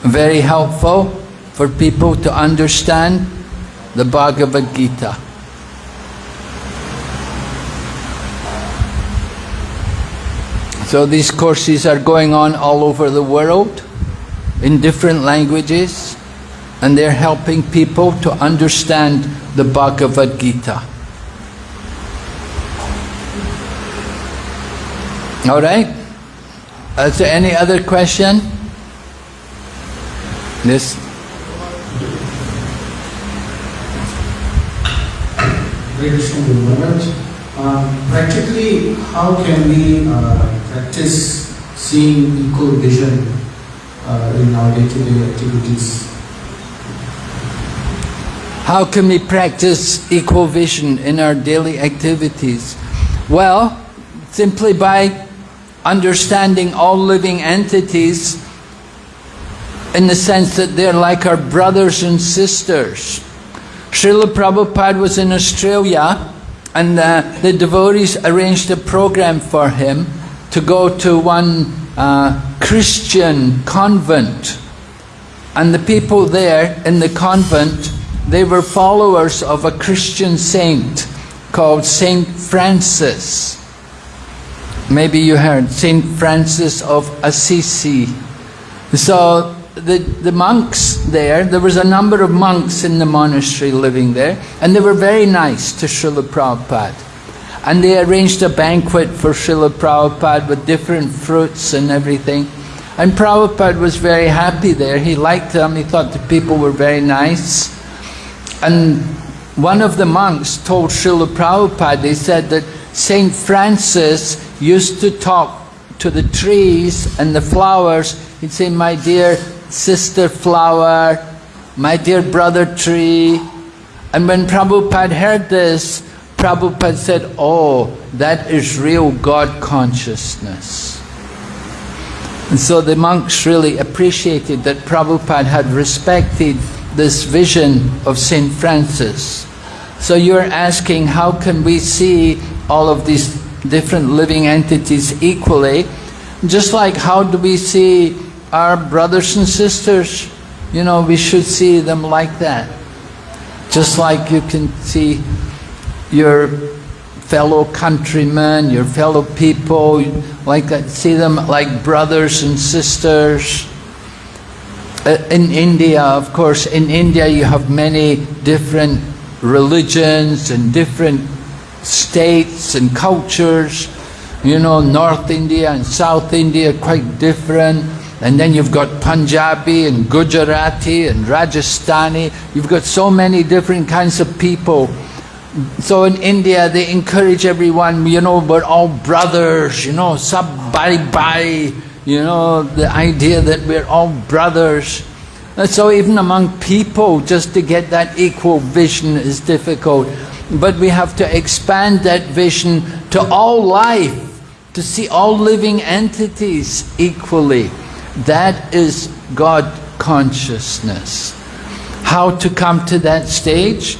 Very helpful for people to understand the Bhagavad Gita. So these courses are going on all over the world. in different languages and they're helping people to understand the Bhagavad Gita. All right? Is there any other question? This. Um, practically, how can we uh, practice seeing equal vision uh, in our day-to-day activities? How can we practice equal vision in our daily activities? Well, simply by understanding all living entities in the sense that they're like our brothers and sisters. Srila Prabhupada was in Australia and uh, the devotees arranged a program for him to go to one uh, Christian convent. And the people there in the convent, they were followers of a Christian saint called Saint Francis. Maybe you heard Saint Francis of Assisi. So the, the monks there, there was a number of monks in the monastery living there, and they were very nice to Srila Prabhupada. And they arranged a banquet for Srila Prabhupada with different fruits and everything. And Prabhupada was very happy there. He liked them. He thought the people were very nice. And one of the monks told Srila Prabhupada, he said that Saint Francis used to talk to the trees and the flowers. He'd say, my dear sister flower, my dear brother tree. And when Prabhupada heard this, Prabhupada said, oh, that is real God consciousness. And so the monks really appreciated that Prabhupada had respected this vision of St. Francis. So you're asking, how can we see all of these different living entities equally? Just like how do we see our brothers and sisters? You know, we should see them like that. Just like you can see your fellow countrymen, your fellow people, like that, see them like brothers and sisters. Uh, in India, of course, in India you have many different religions and different states and cultures. You know, North India and South India quite different. And then you've got Punjabi and Gujarati and Rajasthani. You've got so many different kinds of people. So in India, they encourage everyone, you know, we're all brothers, you know, sab bhai, you know, the idea that we're all brothers. And so even among people, just to get that equal vision is difficult. But we have to expand that vision to all life, to see all living entities equally. That is God consciousness. How to come to that stage?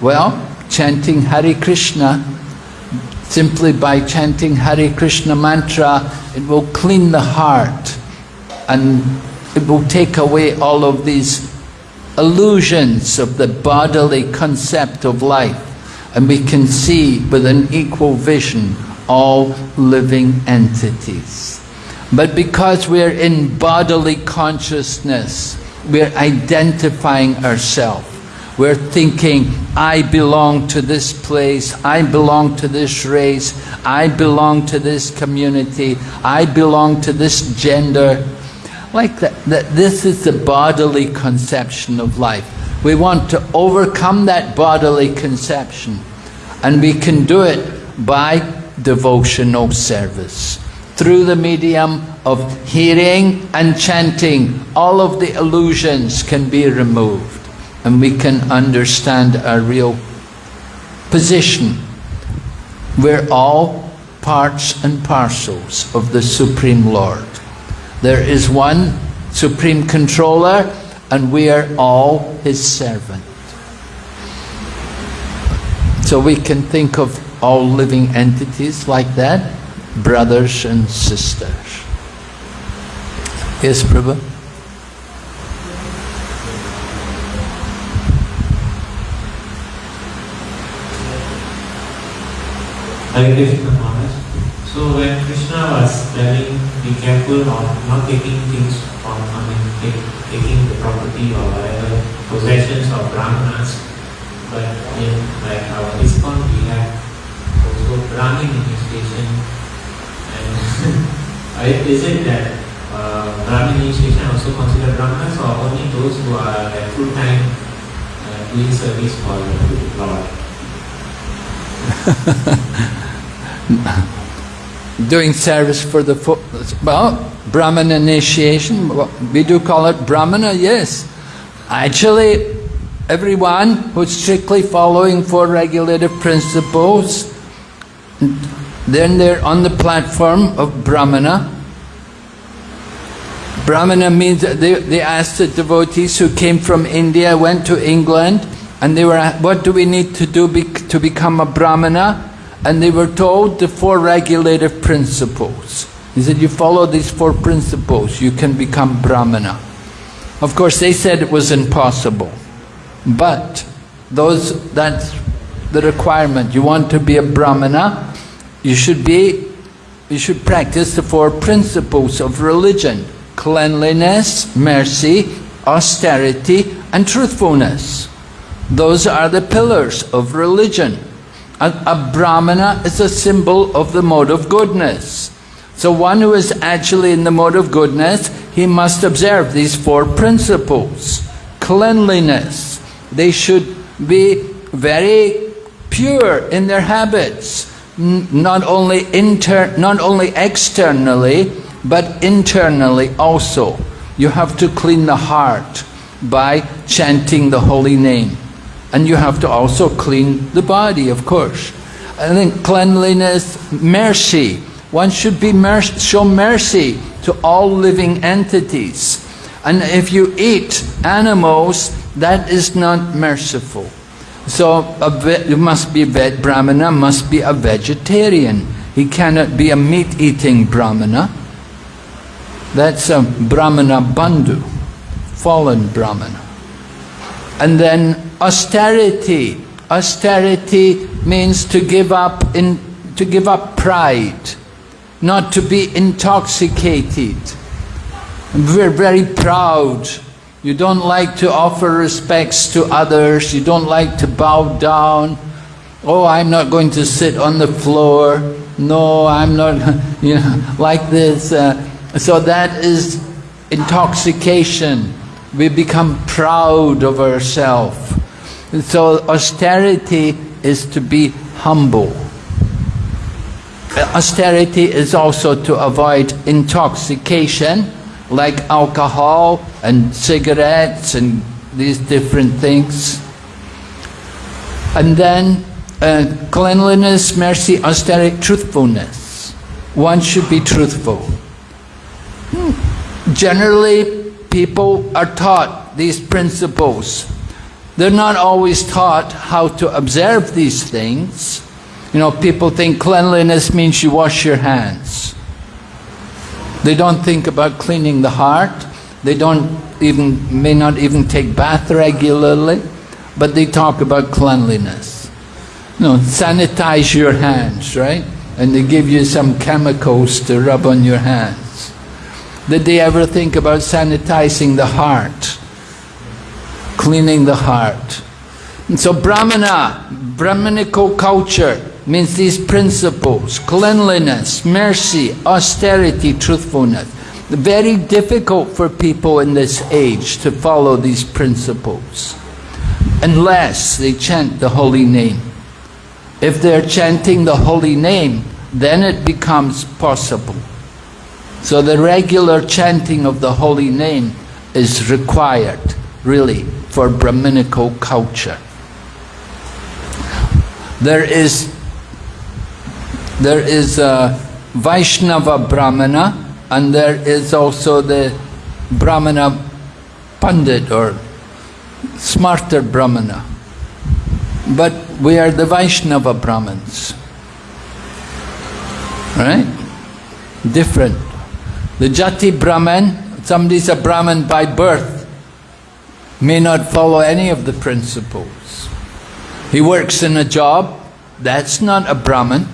Well, chanting Hare Krishna, simply by chanting Hare Krishna mantra, it will clean the heart and it will take away all of these illusions of the bodily concept of life and we can see with an equal vision all living entities. But because we're in bodily consciousness, we're identifying ourselves. We're thinking, I belong to this place, I belong to this race, I belong to this community, I belong to this gender. Like that, that this is the bodily conception of life. We want to overcome that bodily conception and we can do it by devotional service. Through the medium of hearing and chanting, all of the illusions can be removed and we can understand our real position. We're all parts and parcels of the Supreme Lord. There is one Supreme Controller and we are all His servant. So we can think of all living entities like that, brothers and sisters. Yes, Prabhu? Hare Maharaj. So when Krishna was telling be careful of not taking things from I mean, take, taking the property or whatever possessions of brahmanas. But in like our ISKCON, we have also Brahmin initiation. And I- is it that uh, Brahmin initiation also considered brahmanas or only those who are like full-time uh, doing service for the Lord? Doing service for the well, Brahman initiation. We do call it Brahmana. Yes, actually, everyone who's strictly following four regulative principles, then they're on the platform of Brahmana. Brahmana means they, they asked the devotees who came from India, went to England, and they were what do we need to do be, to become a Brahmana? And they were told the four regulative principles. He said, you follow these four principles, you can become Brahmana. Of course, they said it was impossible. But those that's the requirement. You want to be a Brahmana, you should be you should practice the four principles of religion. Cleanliness, mercy, austerity and truthfulness. Those are the pillars of religion. A, Brahmana is a symbol of the mode of goodness. So one who is actually in the mode of goodness, he must observe these four principles. Cleanliness. They should be very pure in their habits. Not only inter not only externally, but internally also. You have to clean the heart by chanting the holy name. And you have to also clean the body, of course. And then cleanliness, mercy. One should be mer show mercy to all living entities. And if you eat animals, that is not merciful. So you must be a Brahmana, must be a vegetarian. He cannot be a meat-eating Brahmana. That's a Brahmana Bandhu, fallen Brahmana. And then austerity. Austerity means to give up in to give up pride, not to be intoxicated. We're very proud. You don't like to offer respects to others. You don't like to bow down. Oh, I'm not going to sit on the floor. No, I'm not, you know, like this. Uh, so that is intoxication. We become proud of ourselves. So austerity is to be humble. Austerity is also to avoid intoxication, like alcohol and cigarettes and these different things. And then uh, cleanliness, mercy, austerity, truthfulness. One should be truthful. Generally, people are taught these principles. They're not always taught how to observe these things. You know, people think cleanliness means you wash your hands. They don't think about cleaning the heart. They don't even, may not even take bath regularly, but they talk about cleanliness. You know, sanitize your hands, right? And they give you some chemicals to rub on your hands. Did they ever think about sanitizing the heart? Cleaning the heart. And so Brahmana, Brahmanical culture, means these principles, cleanliness, mercy, austerity, truthfulness. Very difficult for people in this age to follow these principles unless they chant the holy name. If they're chanting the holy name, then it becomes possible. So the regular chanting of the holy name is required, really, for Brahminical culture. There is there is a Vaishnava Brahmana and there is also the Brahmana Pandit or smarta Brahmana. But we are the Vaishnava Brahmins. Right? Different. The Jati Brahman, somebody's a Brahman by birth, may not follow any of the principles. He works in a job, that's not a Brahman.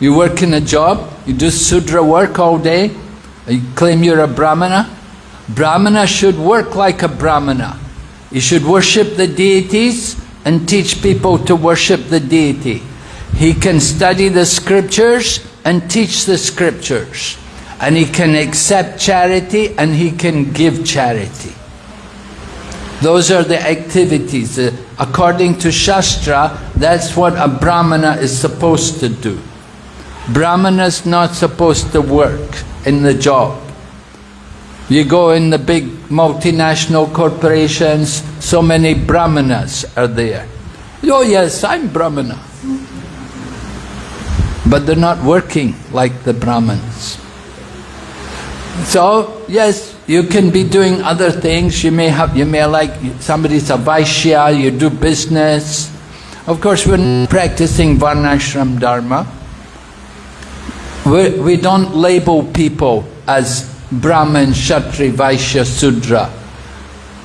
You work in a job, you do Sudra work all day, you claim you're a Brahmana. Brahmana should work like a Brahmana. He should worship the deities and teach people to worship the deity. He can study the scriptures and teach the scriptures. And he can accept charity and he can give charity. Those are the activities. Uh, according to Shastra, that's what a Brahmana is supposed to do. Brahmana is not supposed to work in the job. You go in the big multinational corporations, so many Brahmanas are there. Oh yes, I'm Brahmana. But they're not working like the Brahmins. So, yes, you can be doing other things. You may have, you may like, somebody's a Vaishya, you do business. Of course, we're not practicing Varnashram Dharma. We're, we do not label people as Brahmin, Kshatri, Vaishya, Sudra.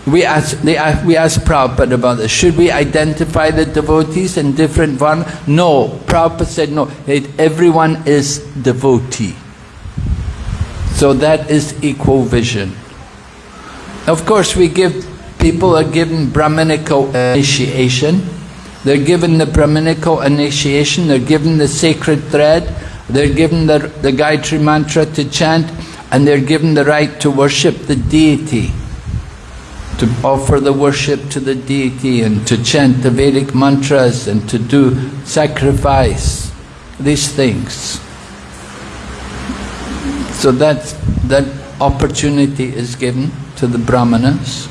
We ask, they, we ask Prabhupada about this. Should we identify the devotees in different varna? No. Prabhupada said no. Everyone is devotee. So that is equal vision. Of course, we give people are given Brahminical initiation. They're given the Brahminical initiation. They're given the sacred thread. They're given the, the Gayatri mantra to chant and they're given the right to worship the deity, to offer the worship to the deity and to chant the Vedic mantras and to do sacrifice, these things. So that, that opportunity is given to the brahmanas.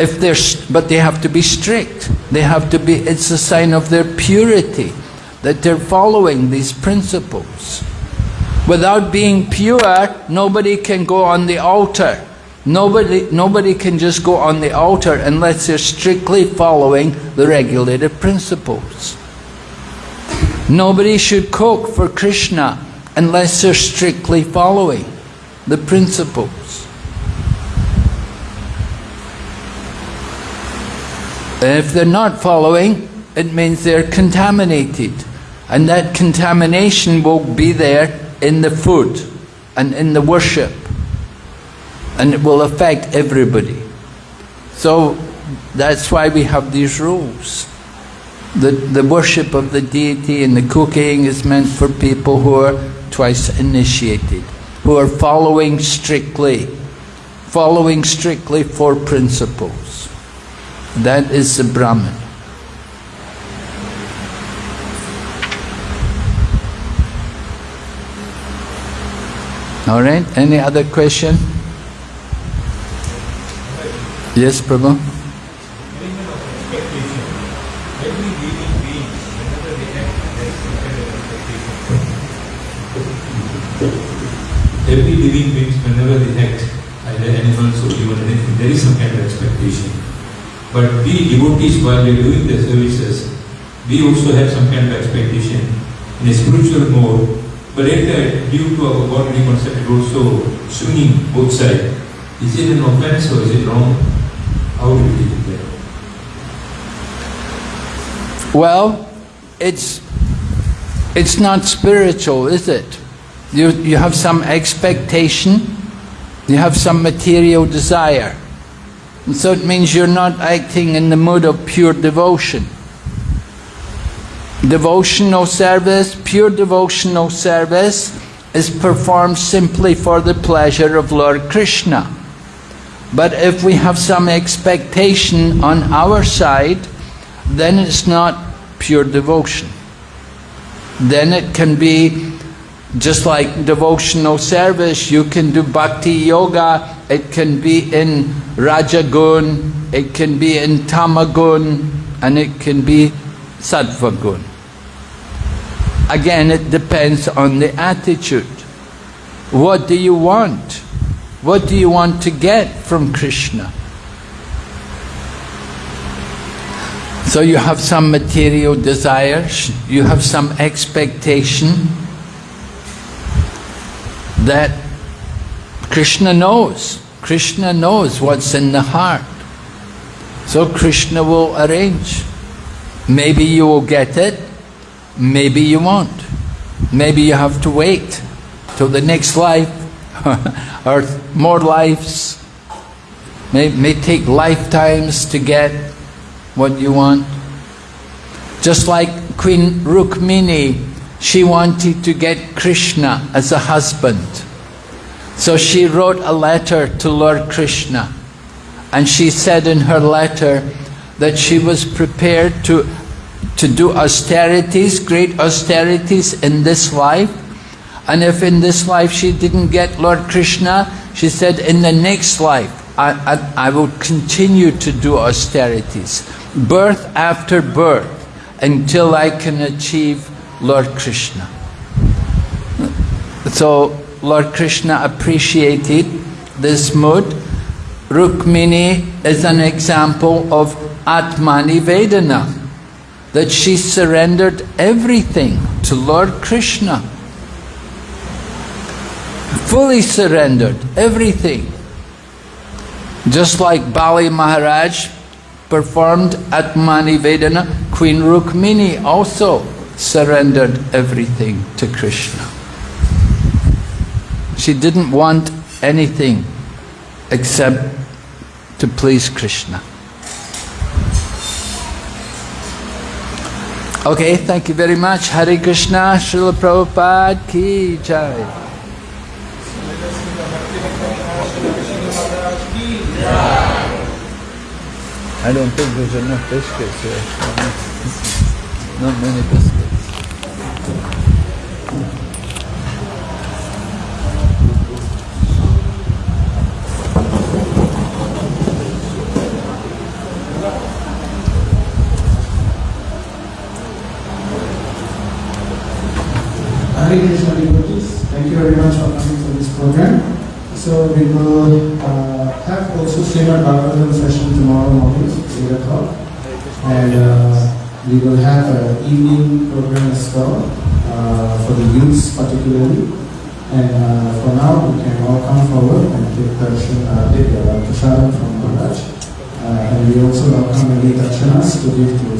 If they're, but they have to be strict. They have to be, it's a sign of their purity, that they're following these principles. Without being pure, nobody can go on the altar. Nobody, nobody can just go on the altar unless they're strictly following the regulated principles. Nobody should cook for Krishna unless they're strictly following the principles. If they're not following, it means they're contaminated. And that contamination will be there in the food and in the worship and it will affect everybody. So that's why we have these rules. The, the worship of the deity and the cooking is meant for people who are twice initiated, who are following strictly, following strictly four principles. That is the Brahman. All right, any other question? Yes, Prabhu? Every living being, whenever they act, either animals or human anything, there is some kind of expectation. But we devotees, while we are doing the services, we also have some kind of expectation in a spiritual mode but later, due to our bodily concept, also swinging both sides. Is it an offense or is it wrong? How do you it there? Well, it's it's not spiritual, is it? You you have some expectation, you have some material desire. And so it means you're not acting in the mood of pure devotion. Devotional service, pure devotional service, is performed simply for the pleasure of Lord Krishna. But if we have some expectation on our side, then it's not pure devotion. Then it can be just like devotional service, you can do bhakti yoga, it can be in rajagun, it can be in tamagun, and it can be sattvagun. Again, it depends on the attitude. What do you want? What do you want to get from Krishna? So you have some material desires, you have some expectation that Krishna knows. Krishna knows what's in the heart. So Krishna will arrange. Maybe you will get it, Maybe you won't. Maybe you have to wait till the next life. or more lives. May, may take lifetimes to get what you want. Just like Queen Rukmini, she wanted to get Krishna as a husband. So she wrote a letter to Lord Krishna. And she said in her letter that she was prepared to, to do austerities, great austerities in this life. And if in this life she didn't get Lord Krishna, she said, in the next life, I, I, I will continue to do austerities, birth after birth, until I can achieve Lord Krishna. So Lord Krishna appreciated this mood. Rukmini is an example of Atmanivedana, that she surrendered everything to Lord Krishna. Fully surrendered everything. Just like Bali Maharaj performed Atmanivedana, Queen Rukmini also surrendered everything to Krishna. She didn't want anything except to please Krishna. Okay, thank you very much. Hare Krishna, Srila Prabhupada ki jai. I don't think there's enough biscuits here. Not many biscuits. Thank you very much for coming to this program. So we will uh, have also Srimad Bhagavatam session tomorrow morning, 8 o'clock. And uh, we will have an evening program as well uh, for the youths particularly. And uh, for now, we can all come forward and take darshan, uh, take uh, prasadam from Maharaj. Uh, and we also welcome any dakshanas to give to